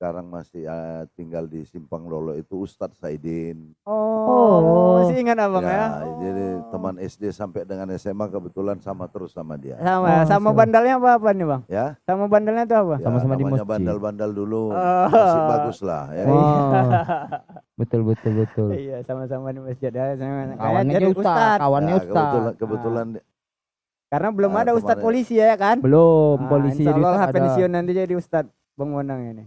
sekarang masih eh, tinggal di Simpang Lolo itu Ustadz Saidin. Oh. masih ingat abang ya? ya, jadi teman SD sampai dengan SMA kebetulan sama terus sama dia. Sama, Oh, sama siap. bandalnya apa apa nih bang? Ya, Sama bandalnya itu apa? ya, Sama-sama di namanya masjid. bandal-bandal dulu Oh. masih bagus lah ya. Wah. betul, betul, betul. iya, sama-sama di masjid ya. Sama, Kawannya jadi Ustaz, ustad. kawannya Ya, Ustaz. kebetulan kebetulan Karena belum Ah, ada ustad kemarin- polisi ya kan? Belum, Ah, polisi insya Allah pensiun nanti jadi ustad Bang Monang ini.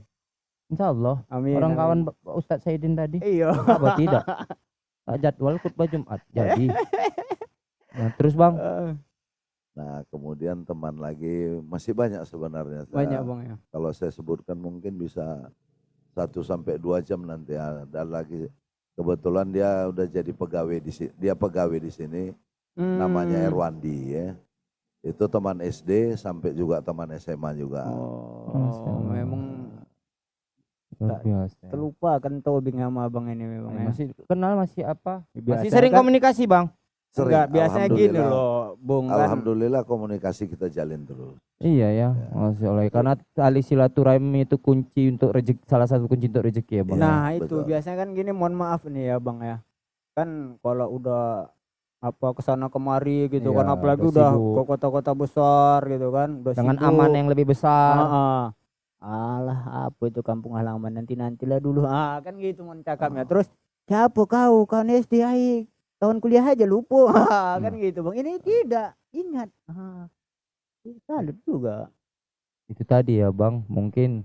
Insya Allah. Amin. Orang amin. kawan Ustadz Saidin tadi. Iya. Apa tidak? Tak jadwal khutbah Jumat. Jadi. Nah, terus Bang. Eh, nah kemudian teman lagi masih banyak sebenarnya. Saya- banyak bang ya. kalau saya sebutkan mungkin bisa satu sampai dua jam nanti ada lagi kebetulan dia udah jadi pegawai di sini dia pegawai di sini namanya Hmm. Erwandi ya itu teman SD sampai juga teman SMA juga Oh, Allah. memang Luar biasa. terlupa kan Tobing sama abang ini memang ya. Masih kenal masih apa? Biasa Masih sering kan- komunikasi Bang. Sering, Enggak, biasanya gini loh, Bung kan. Alhamdulillah komunikasi kita jalin terus Iya ya, Masya Allah. Karena tali silaturahmi itu kunci untuk rezeki, salah satu kunci untuk rezeki ya Bang. Nah, itu betul. biasanya kan gini, mohon maaf nih ya, Bang ya. Kan kalau udah apa ke sana kemari gitu kan Iya, apalagi udah ke kota-kota besar gitu kan udah dengan sibuk. aman yang lebih besar. Heeh. Alah apa itu kampung halaman? Nanti nantilah dulu. Ah kan gitu mon cakapnya. Terus siapa kau? Kau SD ai tahun kuliah aja lupa. Ah, kan gitu bang. Ini tidak. Ingat. Ah. salut juga. Itu tadi ya bang, mungkin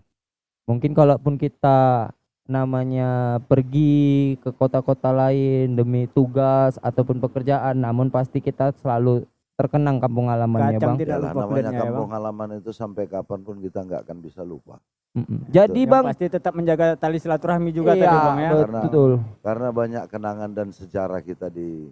mungkin kalaupun kita namanya pergi ke kota-kota lain demi tugas ataupun pekerjaan, namun pasti kita selalu terkenang kampung halamannya Kacang bang. tidak lupa namanya ya bang kampung halaman itu sampai kapan pun kita nggak akan bisa lupa. Mm-mm. Jadi Yang bang, pasti tetap menjaga tali silaturahmi juga iya, tadi bang ya Karena- betul. Karena banyak kenangan dan sejarah kita di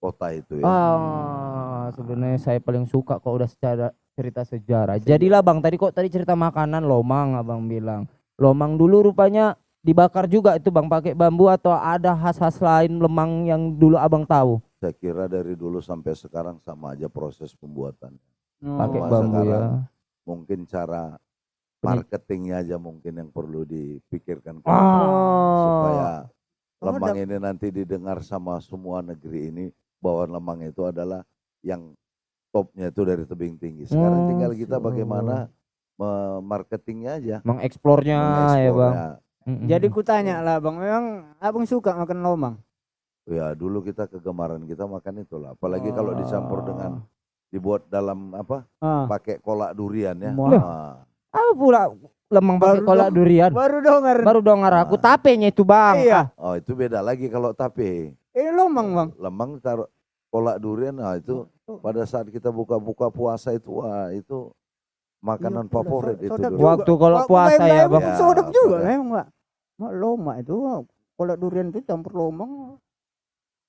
kota itu ya. Ah, sebenarnya saya paling suka kok udah secara cerita sejarah. Jadilah bang, tadi kok tadi cerita makanan lomang abang bilang. Lomang dulu rupanya dibakar juga itu bang pakai bambu atau ada khas-khas lain lemang yang dulu abang tahu Saya kira dari dulu sampai sekarang sama aja proses pembuatan. Oh. pakai bambu ya. sekarang Mungkin cara marketingnya aja mungkin yang perlu dipikirkan depan. supaya Oh, lemang ini nanti didengar sama semua negeri ini bahwa lemang itu adalah yang topnya itu dari tebing tinggi. Sekarang Oh, tinggal kita bagaimana marketingnya aja. Mengeksplornya ya bang. mengeksplornya. Mm-mm. jadi ku tanya lah bang memang abang suka makan lomang Ya dulu kita kegemaran kita makan itulah. Apalagi kalau dicampur dengan dibuat dalam apa? ah. Pakai kolak durian ya. Wah. Nah, apa pula lemang pakai kolak dong. durian? baru dengar Baru dengar aku tapenya itu bang. iya oh itu beda lagi kalau tape. ini lomang bang Lemang taruh kolak durian nah itu pada saat kita buka-buka puasa itu wah itu makanan Iya, favorit itu dulu. Waktu kalau puasa ya bang. Ya, sodap juga memang pak Mak loma itu kalau durian itu campur lomang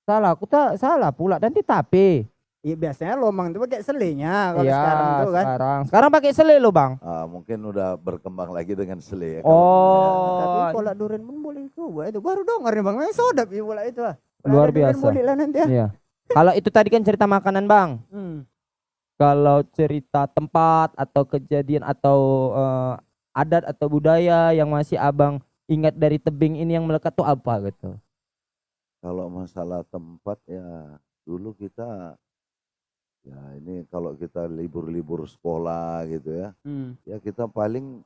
Salah, aku tak salah pula. Nanti tape. Iya biasanya lomang itu pakai selenya kalau Iya, sekarang itu kan. sekarang. Sekarang pakai sele lo bang. Ah, mungkin udah berkembang lagi dengan sele ya. Oh. Tapi kolak durian pun boleh coba itu baru dengar nih bang. Memang sodap ya bola itu ah. Kalau Luar biasa. Boleh lah nanti ya. Iya. Kalau itu tadi kan cerita makanan bang. Hmm. Kalau cerita tempat atau kejadian atau eh, adat atau budaya yang masih abang ingat dari tebing ini yang melekat tuh apa gitu? Kalau masalah tempat ya dulu kita ya ini kalau kita libur-libur sekolah gitu ya. Hmm. Ya kita paling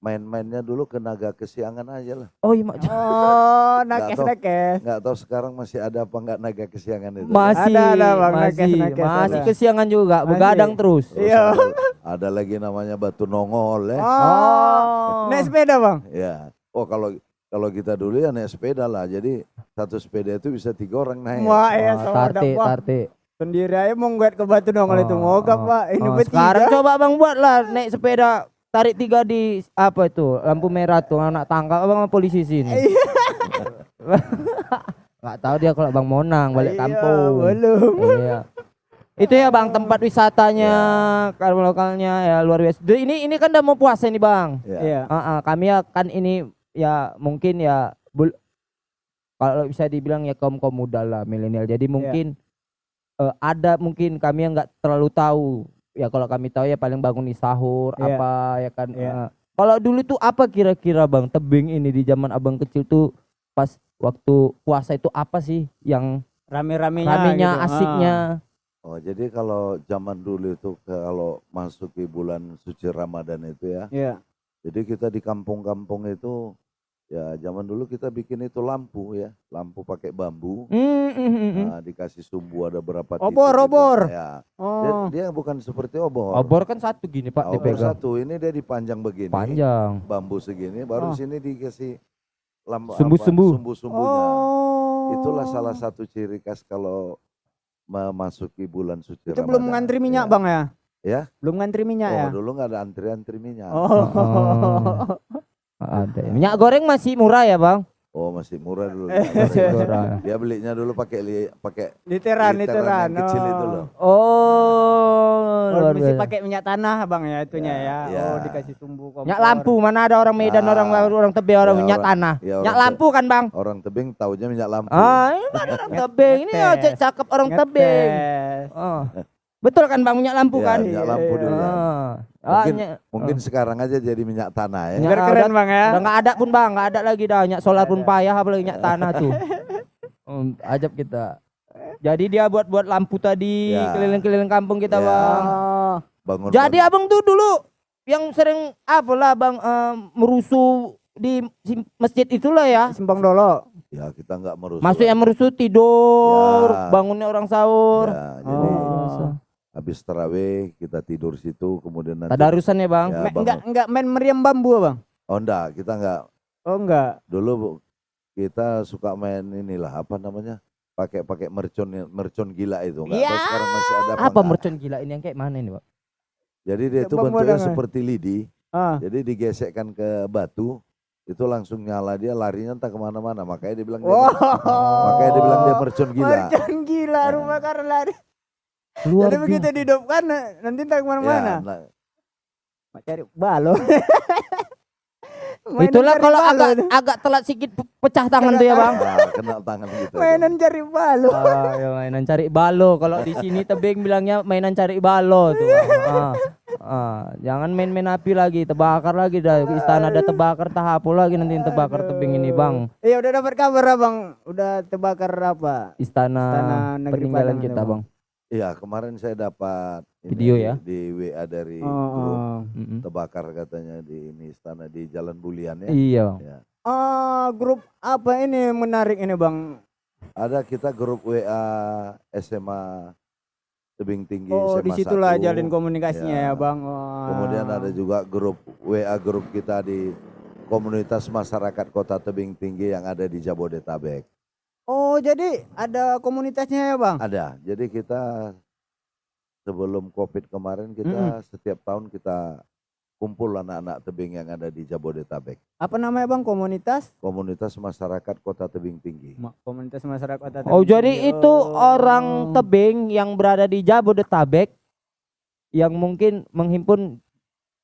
main-mainnya dulu ke Naga Kesiangan aja lah. Oh iya Mak. Oh, nakes tahu. nakes. Nggak tahu sekarang masih ada apa nggak Naga Kesiangan itu. ya? masih Ada, ada, Bang, masih nakes-nakes masih ada. kesiangan juga begadang terus. Terus Iya. ada, lagi namanya Batu Nongol ya. Oh. Naik sepeda bang. Ya. Oh kalau kalau kita dulu ya naik sepeda lah. Jadi satu sepeda itu bisa tiga orang naik. Wah ya tarte wah. tarte. Sendiri aja mau ngguat ke batu dongol itu Oh, mogap oh, pak. Ini oh, bertiga. sekarang coba abang buatlah naik sepeda tarik tiga di apa itu lampu merah tuh anak tangkap abang sama polisi sini. Iya. Gak tahu dia kalau bang Monang balik Iya, kampung. Belum. Iya. Itu ya bang tempat wisatanya kalau lokalnya ya luar biasa. Ini ini kan udah mau puasa nih bang. Ya. Iya. Ah, ah, kami akan ini ya mungkin ya bul- kalau bisa dibilang ya kaum kaum muda lah milenial. Jadi mungkin eh, ada mungkin kami yang nggak terlalu tahu. Ya kalau kami tahu ya paling bangun di sahur Iya. apa ya kan. Iya. eh. kalau dulu tuh apa kira-kira bang tebing ini di zaman abang kecil tuh pas waktu puasa itu apa sih yang Rame-ramenya. ramenya gitu. asiknya? Oh jadi kalau zaman dulu itu kalau masuk ke bulan suci Ramadan itu ya. Ah, Iya. Jadi kita di kampung-kampung itu ya zaman dulu kita bikin itu lampu ya, lampu pakai bambu. Hmm, hmm, hmm, hmm. Nah, dikasih sumbu ada berapa Obor, titik gitu. obor. Ya. Dia, Oh. dia bukan seperti obor. Obor kan satu gini pak Obor dipegang. satu ini dia dipanjang begini. Panjang. Bambu segini, baru Oh. sini dikasih lampu Sumbu-sumbu. sumbu-sumbunya. Oh. Itulah salah satu ciri khas kalau memasuki bulan suci Itu belum ngantri minyak Ya. bang ya? Ya. Belum ngantri minyak Oh, ya? dulu nggak ada antri-antri minyak. Oh. Ada. ya. Minyak goreng masih murah ya bang? Oh, masih murah dulu. Eh, Masih murah. Dia belinya dulu pakai li- pakai Literan, Literan literan. yang kecil itu loh. Oh, Oh, mesti biasa. pakai minyak tanah bang ya itunya Ya, ya. ya. Oh dikasih sumbu kompor. Minyak lampu mana ada orang Medan, Ah. orang orang Tebe, orang Ya, minyak orang- tanah. ya, minyak orang lampu kan bang? orang tebing taunya minyak lampu. Ah, ini orang tebing. Ini ojek cakep orang tebing. Oh. Betul kan bang minyak lampu Ya, kan? minyak lampu Iya. dulu. Ah. Ah, Mungkin- minyak- Mungkin sekarang aja jadi minyak tanah ya. Biar keren bang ya. Udah nggak ada pun bang, nggak ada lagi dah minyak solar pun payah apalagi minyak tanah tuh. Hmm, ajab kita. Jadi dia buat-buat lampu tadi Ya. keliling-keliling kampung kita, Ya. Bang. Oh, bangun Jadi abang tuh dulu yang sering apalah bang eh, merusuh di masjid itulah ya. Simpang Dolo. ya kita nggak merusuh Maksudnya merusuh tidur, Ya. bangunnya orang sahur. ya, jadi Oh. Habis terawih kita tidur situ kemudian nanti Tadarusan ya bang. Ya, bangun. enggak enggak main meriam bambu, Bang. oh enggak kita enggak Oh, enggak. dulu Bu, kita suka main inilah apa namanya pakai pakai mercon mercon gila itu enggak tahu Ya. sekarang masih ada apa, Apa mercon gila ini yang kayak mana ini pak? jadi dia itu Bang bentuknya seperti lidi Ah. jadi digesekkan ke batu itu langsung nyala dia larinya entah ke mana-mana makanya dia bilang dia Wow. makanya dia bilang dia mercon gila Mercon gila rumah karena lari. Luar Jadi begitu dihidupkan nanti entah Ya, ke mana-mana. nah, Mak cari balo. Mainan Itulah kalau balo agak itu. agak telat sedikit pe- pecah tangan tuh ya bang. nah, kena tangan gitu aja. mainan cari balo. Ah, ya mainan cari balo. Kalau di sini tebing bilangnya mainan cari balo tuh. Bang. Ah, ah, jangan main-main api lagi, terbakar lagi dah. Istana ada terbakar, tahapu lagi nanti terbakar tebing ini bang. Iya udah dapat kabar Abang. Udah terbakar apa? Istana, Istana Negeri Padang kita Bang. bang. Iya kemarin saya dapat ini Video ya? di WA dari Oh, grup oh. Mm-mm. terbakar katanya di ini istana di Jalan Bulian ya. Iya. Bang. Ya. Ah, grup apa ini menarik ini Bang? Ada kita grup WA SMA Tebing Tinggi Oh, SMA di situlah 1. jalin komunikasinya ya, Ya. Bang. Wah. Kemudian ada juga grup WA grup kita di komunitas masyarakat Kota Tebing Tinggi yang ada di Jabodetabek. Oh, jadi ada komunitasnya ya, Bang? Ada. Jadi kita sebelum Covid kemarin kita setiap tahun kita kumpul anak-anak tebing yang ada di Jabodetabek. Apa namanya, Bang? Komunitas? Komunitas masyarakat Kota Tebing Tinggi. Ma- Komunitas masyarakat Kota Oh Tebing jadi Tinggi. itu Oh. orang tebing yang berada di Jabodetabek yang mungkin menghimpun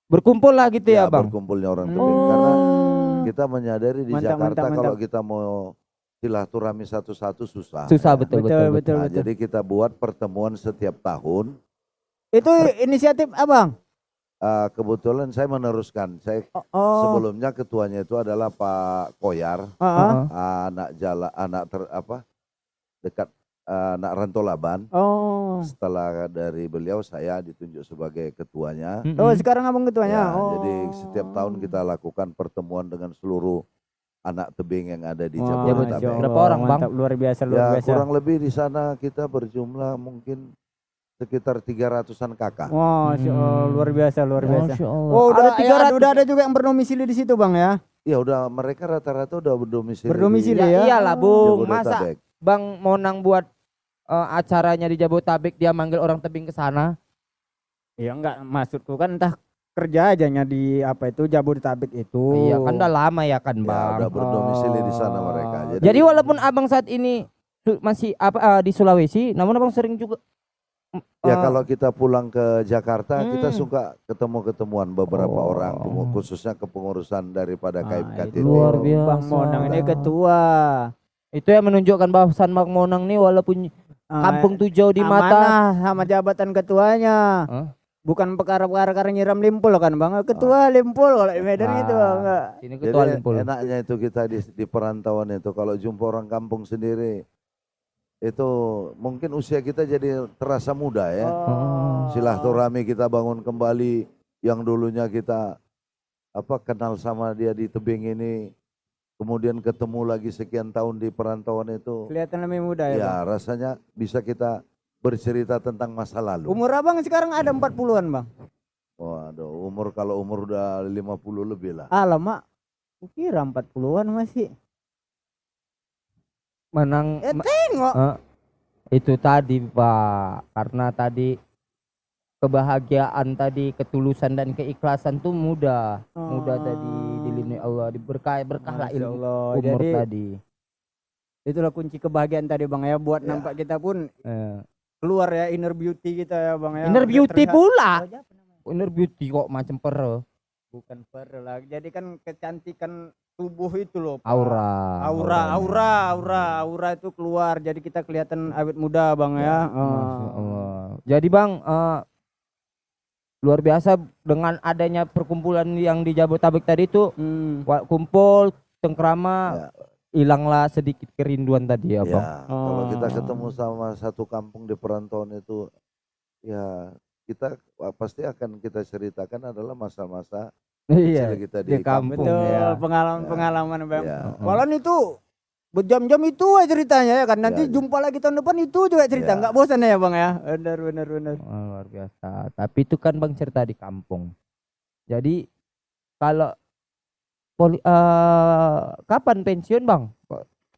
berkumpul lah gitu ya, bang. berkumpulnya orang Hmm. tebing karena kita menyadari di Mantap, Jakarta mantap, kalau mantap. kita mau silaturahmi satu-satu susah. Susah ya. betul Betul, betul. betul. Nah, jadi kita buat pertemuan setiap tahun. Itu inisiatif Abang? Ah, kebetulan saya meneruskan. Saya Oh. oh. sebelumnya ketuanya itu adalah Pak Koyar, Ah, ah. Heeh. anak jala anak ter apa dekat ah, anak Rantolaban. Oh. Setelah dari beliau saya ditunjuk sebagai ketuanya. Oh, sekarang Abang ketuanya. Ya, oh. Jadi setiap tahun kita lakukan pertemuan dengan seluruh anak tebing yang ada di Wah, Jabodetabek. Allah, Berapa orang, Bang? mantap, luar biasa, luar Ya biasa. kurang lebih di sana kita berjumlah mungkin sekitar 300-an kakak. Wah, Allah, Hmm. luar biasa, luar biasa. Masya Allah. Oh, udah ada ada, 300 udah ada juga yang berdomisili di situ, Bang ya? Ya udah mereka rata-rata udah berdomisili. Berdomisili di Ya, ya? iyalah, Oh. Bung. Masa. Bang Monang buat eh, acaranya di Jabodetabek dia manggil orang tebing ke sana. Iya enggak, maksudku kan entah kerja ajanya di apa itu Jabodetabek itu. Iya, kan udah lama ya kan, Ya, Bang. udah berdomisili di sana Oh. mereka. Jadi, Jadi walaupun Abang saat ini masih apa eh, di Sulawesi, namun Abang sering juga ya eh, kalau kita pulang ke Jakarta kita Hmm. suka ketemu-ketemuan beberapa Oh. orang khususnya kepengurusan daripada Ah, KMKT. itu Luar biasa. Bang Monang ini ketua. itu yang menunjukkan bahwasan Bang Monang nih walaupun Ah, kampung tuh jauh di mata sama jabatan ketuanya. Hah? Bukan perkara-perkara karena nyiram limpul kan Bang. Ketua limpul kalau di Medan Ah. itu Bang. enggak. Ini Jadi ketua Limpul. enaknya itu kita di, di perantauan itu kalau jumpa orang kampung sendiri itu mungkin usia kita jadi terasa muda ya. Oh. Silaturahmi kita bangun kembali yang dulunya kita apa kenal sama dia di tebing ini kemudian ketemu lagi sekian tahun di perantauan itu Kelihatan lebih muda ya, ya Bang. rasanya bisa kita bercerita tentang masa lalu. Umur Abang sekarang ada 40-an, Bang. Waduh, umur kalau umur udah 50 lebih lah. Alamak. Kukira 40-an masih. Menang Eh, ma- Tengok. eh, itu tadi Pak, karena tadi kebahagiaan tadi, ketulusan dan keikhlasan tuh mudah, mudah tadi dilindungi Allah, diberkah berkah lah ilmu Allah. umur Jadi tadi. itulah kunci kebahagiaan tadi Bang ya buat Ya. nampak kita pun Eh, keluar ya inner beauty kita ya Bang ya. Inner Udah beauty terlihat- pula. Oh? Inner beauty kok macam pere, Bukan per lah. Jadi kan kecantikan tubuh itu loh. Pak. aura. Aura, aura, aura, aura itu keluar. Jadi kita kelihatan awet muda Bang ya. Oh. Allah. Jadi Bang, eh, luar biasa dengan adanya perkumpulan yang di Jabodetabek tadi itu Hmm. kumpul cengkrama Ya. Hilanglah sedikit kerinduan tadi ya, Ya, Bang. kalau kita Oh. ketemu sama satu kampung di perantauan itu, ya kita pasti akan kita ceritakan adalah masa-masa Iya. kecil kita di di, kampung. kampung. Betul, ya. pengalaman-pengalaman Bang. Ya. Walaupun itu berjam-jam itu aja ceritanya ya kan. Nanti Ya, ya. jumpa lagi tahun depan itu juga cerita. Ya. Nggak bosan ya Bang ya. Benar benar benar. Oh, luar biasa. Tapi itu kan Bang cerita di kampung. Jadi kalau poli, eh, kapan pensiun Bang?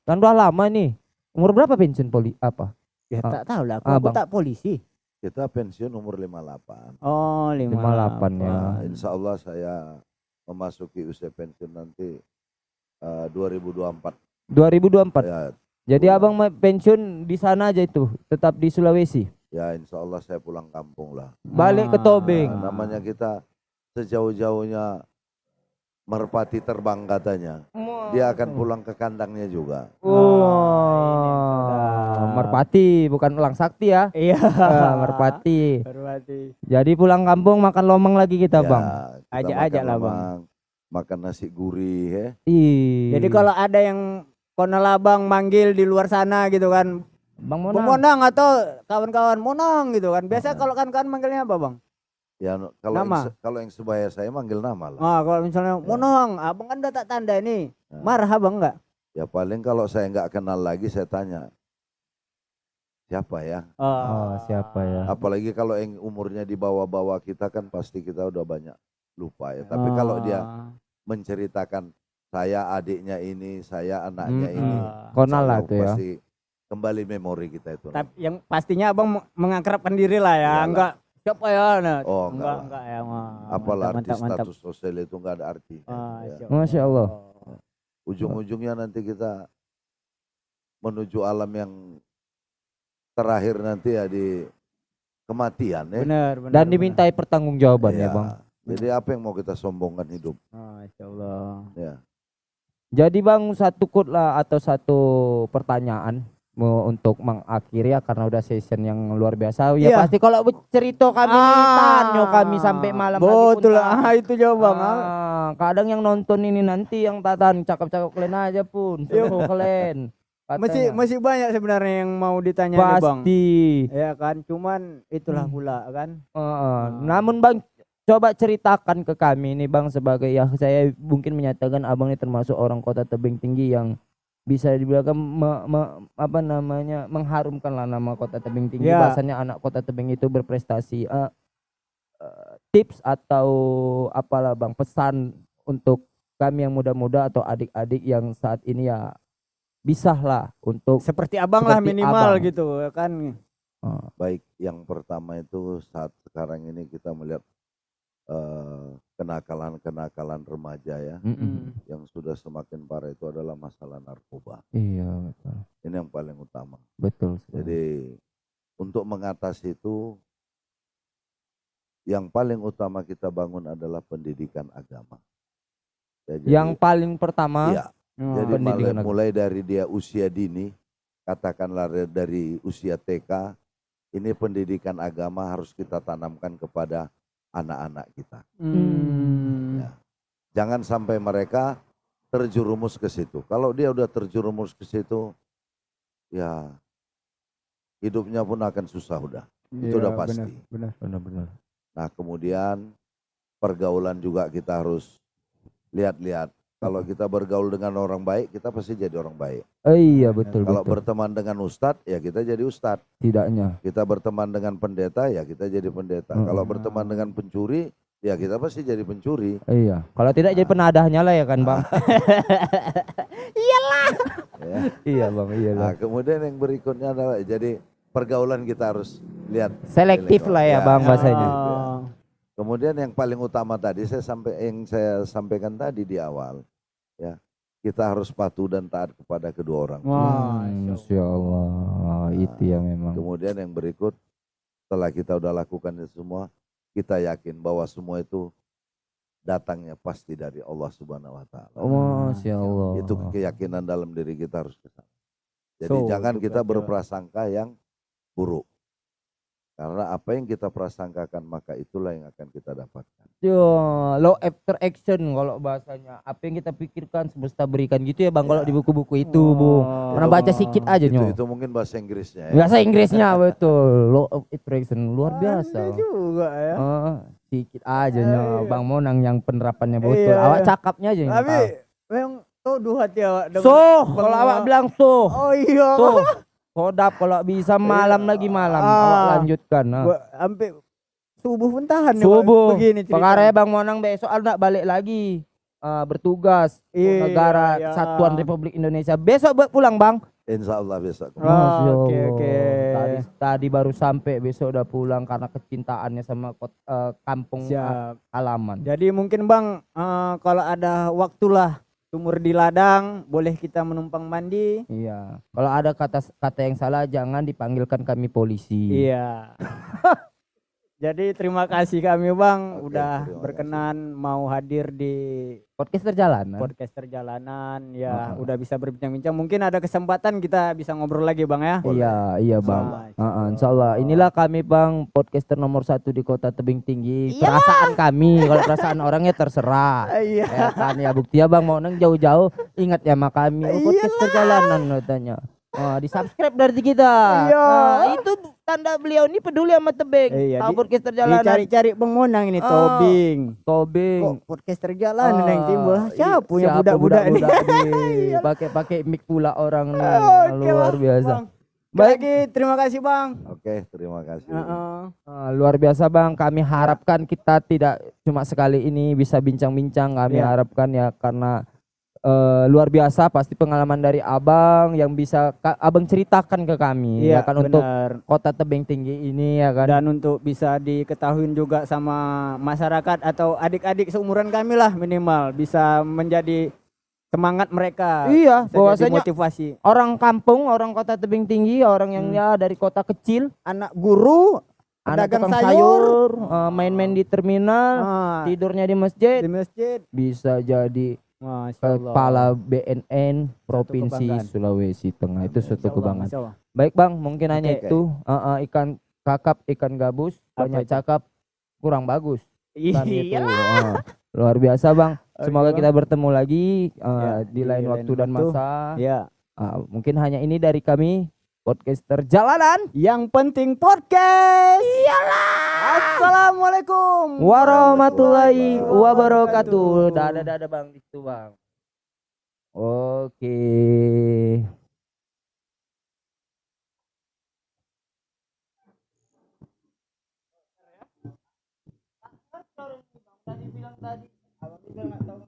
Kan udah lama nih. Umur berapa pensiun poli apa? Ya Ah. tak tahu lah. Aku, Ah, aku tak polisi. Kita pensiun umur 58. Oh, 58 ya. Nah, insya Allah saya memasuki usia pensiun nanti uh, 2024. 2024. Ya, Jadi Abang ma- pensiun di sana aja itu, tetap di Sulawesi. ya insya Allah saya pulang kampung lah. Balik ke Ah. Tobing. Nah, namanya kita sejauh-jauhnya merpati terbang katanya. Dia akan pulang ke kandangnya juga. Oh, sudah. merpati bukan ulang sakti ya. Iya. Ah, merpati. Merpati. Jadi pulang kampung makan lomang lagi kita, Ya, Bang. Ajak-ajak lah, Bang. Makan nasi gurih ya. Ih. Jadi kalau ada yang konelabang manggil di luar sana gitu kan, Bang Bang Mona. Monang atau kawan-kawan Monang gitu kan. Biasa kalau kawan-kawan manggilnya apa Bang? Ya kalau yang, Nama? se- kalau yang sebaya saya manggil nama lah. Ah, kalau misalnya Monang, abang kan udah tak tanda ini. Ya. Marah abang enggak? Ya paling kalau saya nggak kenal lagi saya tanya siapa ya. Oh, siapa ya? Apalagi kalau yang umurnya di bawah-bawah kita kan pasti kita udah banyak lupa ya. Tapi kalau dia Ah. menceritakan saya adiknya ini, saya anaknya Mm-mm. ini. Konal lah tuh ya. Pasti kembali memori kita itu. Tapi yang pastinya abang meng- mengakrabkan diri lah ya, Iyalah. enggak siapa ya? Nah, Oh, enggak enggak, enggak ya. Wah, Apalah mantap, arti mantap, mantap. status sosial itu nggak ada artinya. Ah, ya. Masya Allah. Ujung-ujungnya nanti kita menuju alam yang terakhir nanti ya di kematian ya. Benar, benar. Dan benar. dimintai pertanggungjawaban ya, Iya. Bang. Jadi apa yang mau kita sombongkan hidup? Ah, Masya Allah. Ya. Jadi Bang satu kut lah atau satu pertanyaan untuk mengakhiri ya karena udah session yang luar biasa. Ya Iya. pasti kalau cerita kami nih tanyo kami sampai malam lagi pun Betul. tahan. Ah, itu jawab Bang. Ah. Ah, kadang yang nonton ini nanti yang tatan cakap-cakap kalian aja pun seru kalian. Masih Katanya. masih banyak sebenarnya yang mau ditanya nih, Bang. pasti. Ya kan, cuman itulah Hmm. pula kan. Heeh. Namun Bang coba ceritakan ke kami nih Bang sebagai ya saya mungkin menyatakan Abang ini termasuk orang kota tebing tinggi yang bisa dibilang me- me- apa namanya mengharumkan lah nama kota tebing tinggi Ya. bahasanya anak kota tebing itu berprestasi Eh, eh, tips atau apalah Bang pesan untuk kami yang muda-muda atau adik-adik yang saat ini ya bisa lah untuk Seperti abang lah Seperti minimal abang. gitu ya kan. eh, Baik, yang pertama itu saat sekarang ini kita melihat eh, kenakalan-kenakalan remaja ya, mm-mm. yang sudah semakin parah itu adalah masalah narkoba. iya betul Ini yang paling utama. betul sekali. Jadi untuk mengatasi itu yang paling utama kita bangun adalah pendidikan agama. Ya, jadi- yang paling pertama iya, Oh, jadi pendidikan mulai, mulai dari dia usia dini, katakanlah dari usia TK, ini pendidikan agama harus kita tanamkan kepada anak-anak kita. Hmm. Ya. Jangan sampai mereka terjerumus ke situ. Kalau dia udah terjerumus ke situ, ya hidupnya pun akan susah udah. Itu Iya, udah pasti. Benar, benar. benar-benar Nah kemudian pergaulan juga kita harus lihat-lihat. Kalau kita bergaul dengan orang baik, kita pasti jadi orang baik. Oh iya betul Kalau betul. berteman dengan ustadz, ya kita jadi ustadz. Tidaknya. Kita berteman dengan pendeta, ya kita jadi pendeta. Hmm. Kalau berteman dengan pencuri, ya kita pasti jadi pencuri. Iya. Kalau tidak jadi penadahnya lah ya kan bang. Ya. iya bang. Iya Nah, kemudian yang berikutnya adalah jadi pergaulan kita harus lihat. Selektif lah ya bang bahasanya. Oh. Kemudian yang paling utama tadi saya sampai yang saya sampaikan tadi di awal, ya kita harus patuh dan taat kepada kedua orang. tua. Wah, Hmm, Masya Allah. Itu ya memang. Kemudian yang berikut setelah kita udah lakukan itu semua, kita yakin bahwa semua itu datangnya pasti dari Allah Subhanahu wa taala. Oh, Masya Allah. Itu keyakinan dalam diri kita harus ke sana. Jadi So, jangan kita berprasangka yang buruk. Karena apa yang kita prasangkakan maka itulah yang akan kita dapatkan. Yo, law after action kalau bahasanya. Apa yang kita pikirkan semesta berikan gitu ya Bang kalau di buku-buku itu, Bung. Oh. Pernah baca sedikit aja Itu, nyo. itu mungkin bahasa Inggrisnya ya. Bahasa Inggrisnya betul. Law of attraction luar biasa. Anda juga ya. Oh, sedikit aja nyo. Iya. Bang Monang yang penerapannya betul. Iya, Awak iya. cakapnya aja Tapi memang tuh dua hati awak. dengan So, kalau awak bilang so, Oh iya. so, sodap kalau bisa malam lagi malam. Ah. Awak lanjutkan. ah. Gua sampai subuh pun tahan ya. Subuh. Begini ceritanya. Pengarah Bang Monang besok anak balik lagi eh, bertugas Iya, negara iya. Kesatuan Republik Indonesia. Besok be- pulang Bang. Insya Allah besok. Ah, Masya oke, Allah. oke. Tadi, tadi baru sampai besok udah pulang karena kecintaannya sama kot, eh, kampung eh, Siap. halaman. Jadi mungkin Bang eh, kalau ada waktulah sumur di ladang boleh kita menumpang mandi. Iya. Kalau ada kata kata yang salah jangan dipanggilkan kami polisi. Iya. Jadi terima kasih kami Bang Oke, udah berkenan mau hadir di Podcast perjalanan. podcast perjalanan ya Heeh. udah bisa berbincang-bincang. Mungkin ada kesempatan kita bisa ngobrol lagi Bang ya. Boleh. Iya, iya bang. Nah, Heeh, insya Allah. Inilah kami bang podcaster nomor satu di kota tebing tinggi. Perasaan kami, kalau perasaan orangnya terserah. Iya. ya kan ya bukti ya bang mau neng jauh-jauh ingat ya sama kami oh, podcast perjalanan katanya. Oh, di subscribe dari kita. Iya. Nah, itu tanda beliau ini peduli sama tebing. Iya, Tahu di- podcast perjalanan. Dicari-cari Bang Monang ini Ah. tobing. Tobing. Kok podcast terjalanan yang timbul? Ah, Siapa iya, punya siapa budak-budak ini? nih? Pakai-pakai mic pula orang nih. Oke, luar Bang. biasa. Bang. Baik, lagi terima kasih Bang. Oke, terima kasih. Heeh. Ah, luar biasa bang, kami harapkan kita tidak cuma sekali ini bisa bincang-bincang. Kami Iya. harapkan ya karena eh, luar biasa pasti pengalaman dari abang yang bisa abang ceritakan ke kami Iya ya kan untuk benar. kota tebing tinggi ini ya kan. Dan untuk bisa diketahui juga sama masyarakat atau adik-adik seumuran kami lah minimal bisa menjadi semangat mereka. Iya, bahwasanya motivasi orang kampung, orang kota tebing tinggi, orang yang Hmm. ya dari kota kecil, anak guru, anak pedagang tukang sayur, eh, main-main di terminal, ah, tidurnya di masjid, di masjid. bisa jadi. Kepala BNN Provinsi. Sulawesi Tengah itu suatu kebanggaan. Baik bang, mungkin hanya Oke. itu Uh, uh, ikan kakap, ikan gabus, Apa banyak itu? cakap, kurang bagus. Iya. Uh, luar biasa bang. Semoga Oke, kita bertemu lagi uh, Ya, di lain waktu dan waktu. masa. Ya. Uh, mungkin hanya ini dari kami podcaster jalanan. Yang penting podcast. Iyalah. Assalamualaikum. Warahmatullahi wabarakatuh. Dadah dadah bang itu bang. Oke. Tadi bilang tadi, abang bilang nggak tahu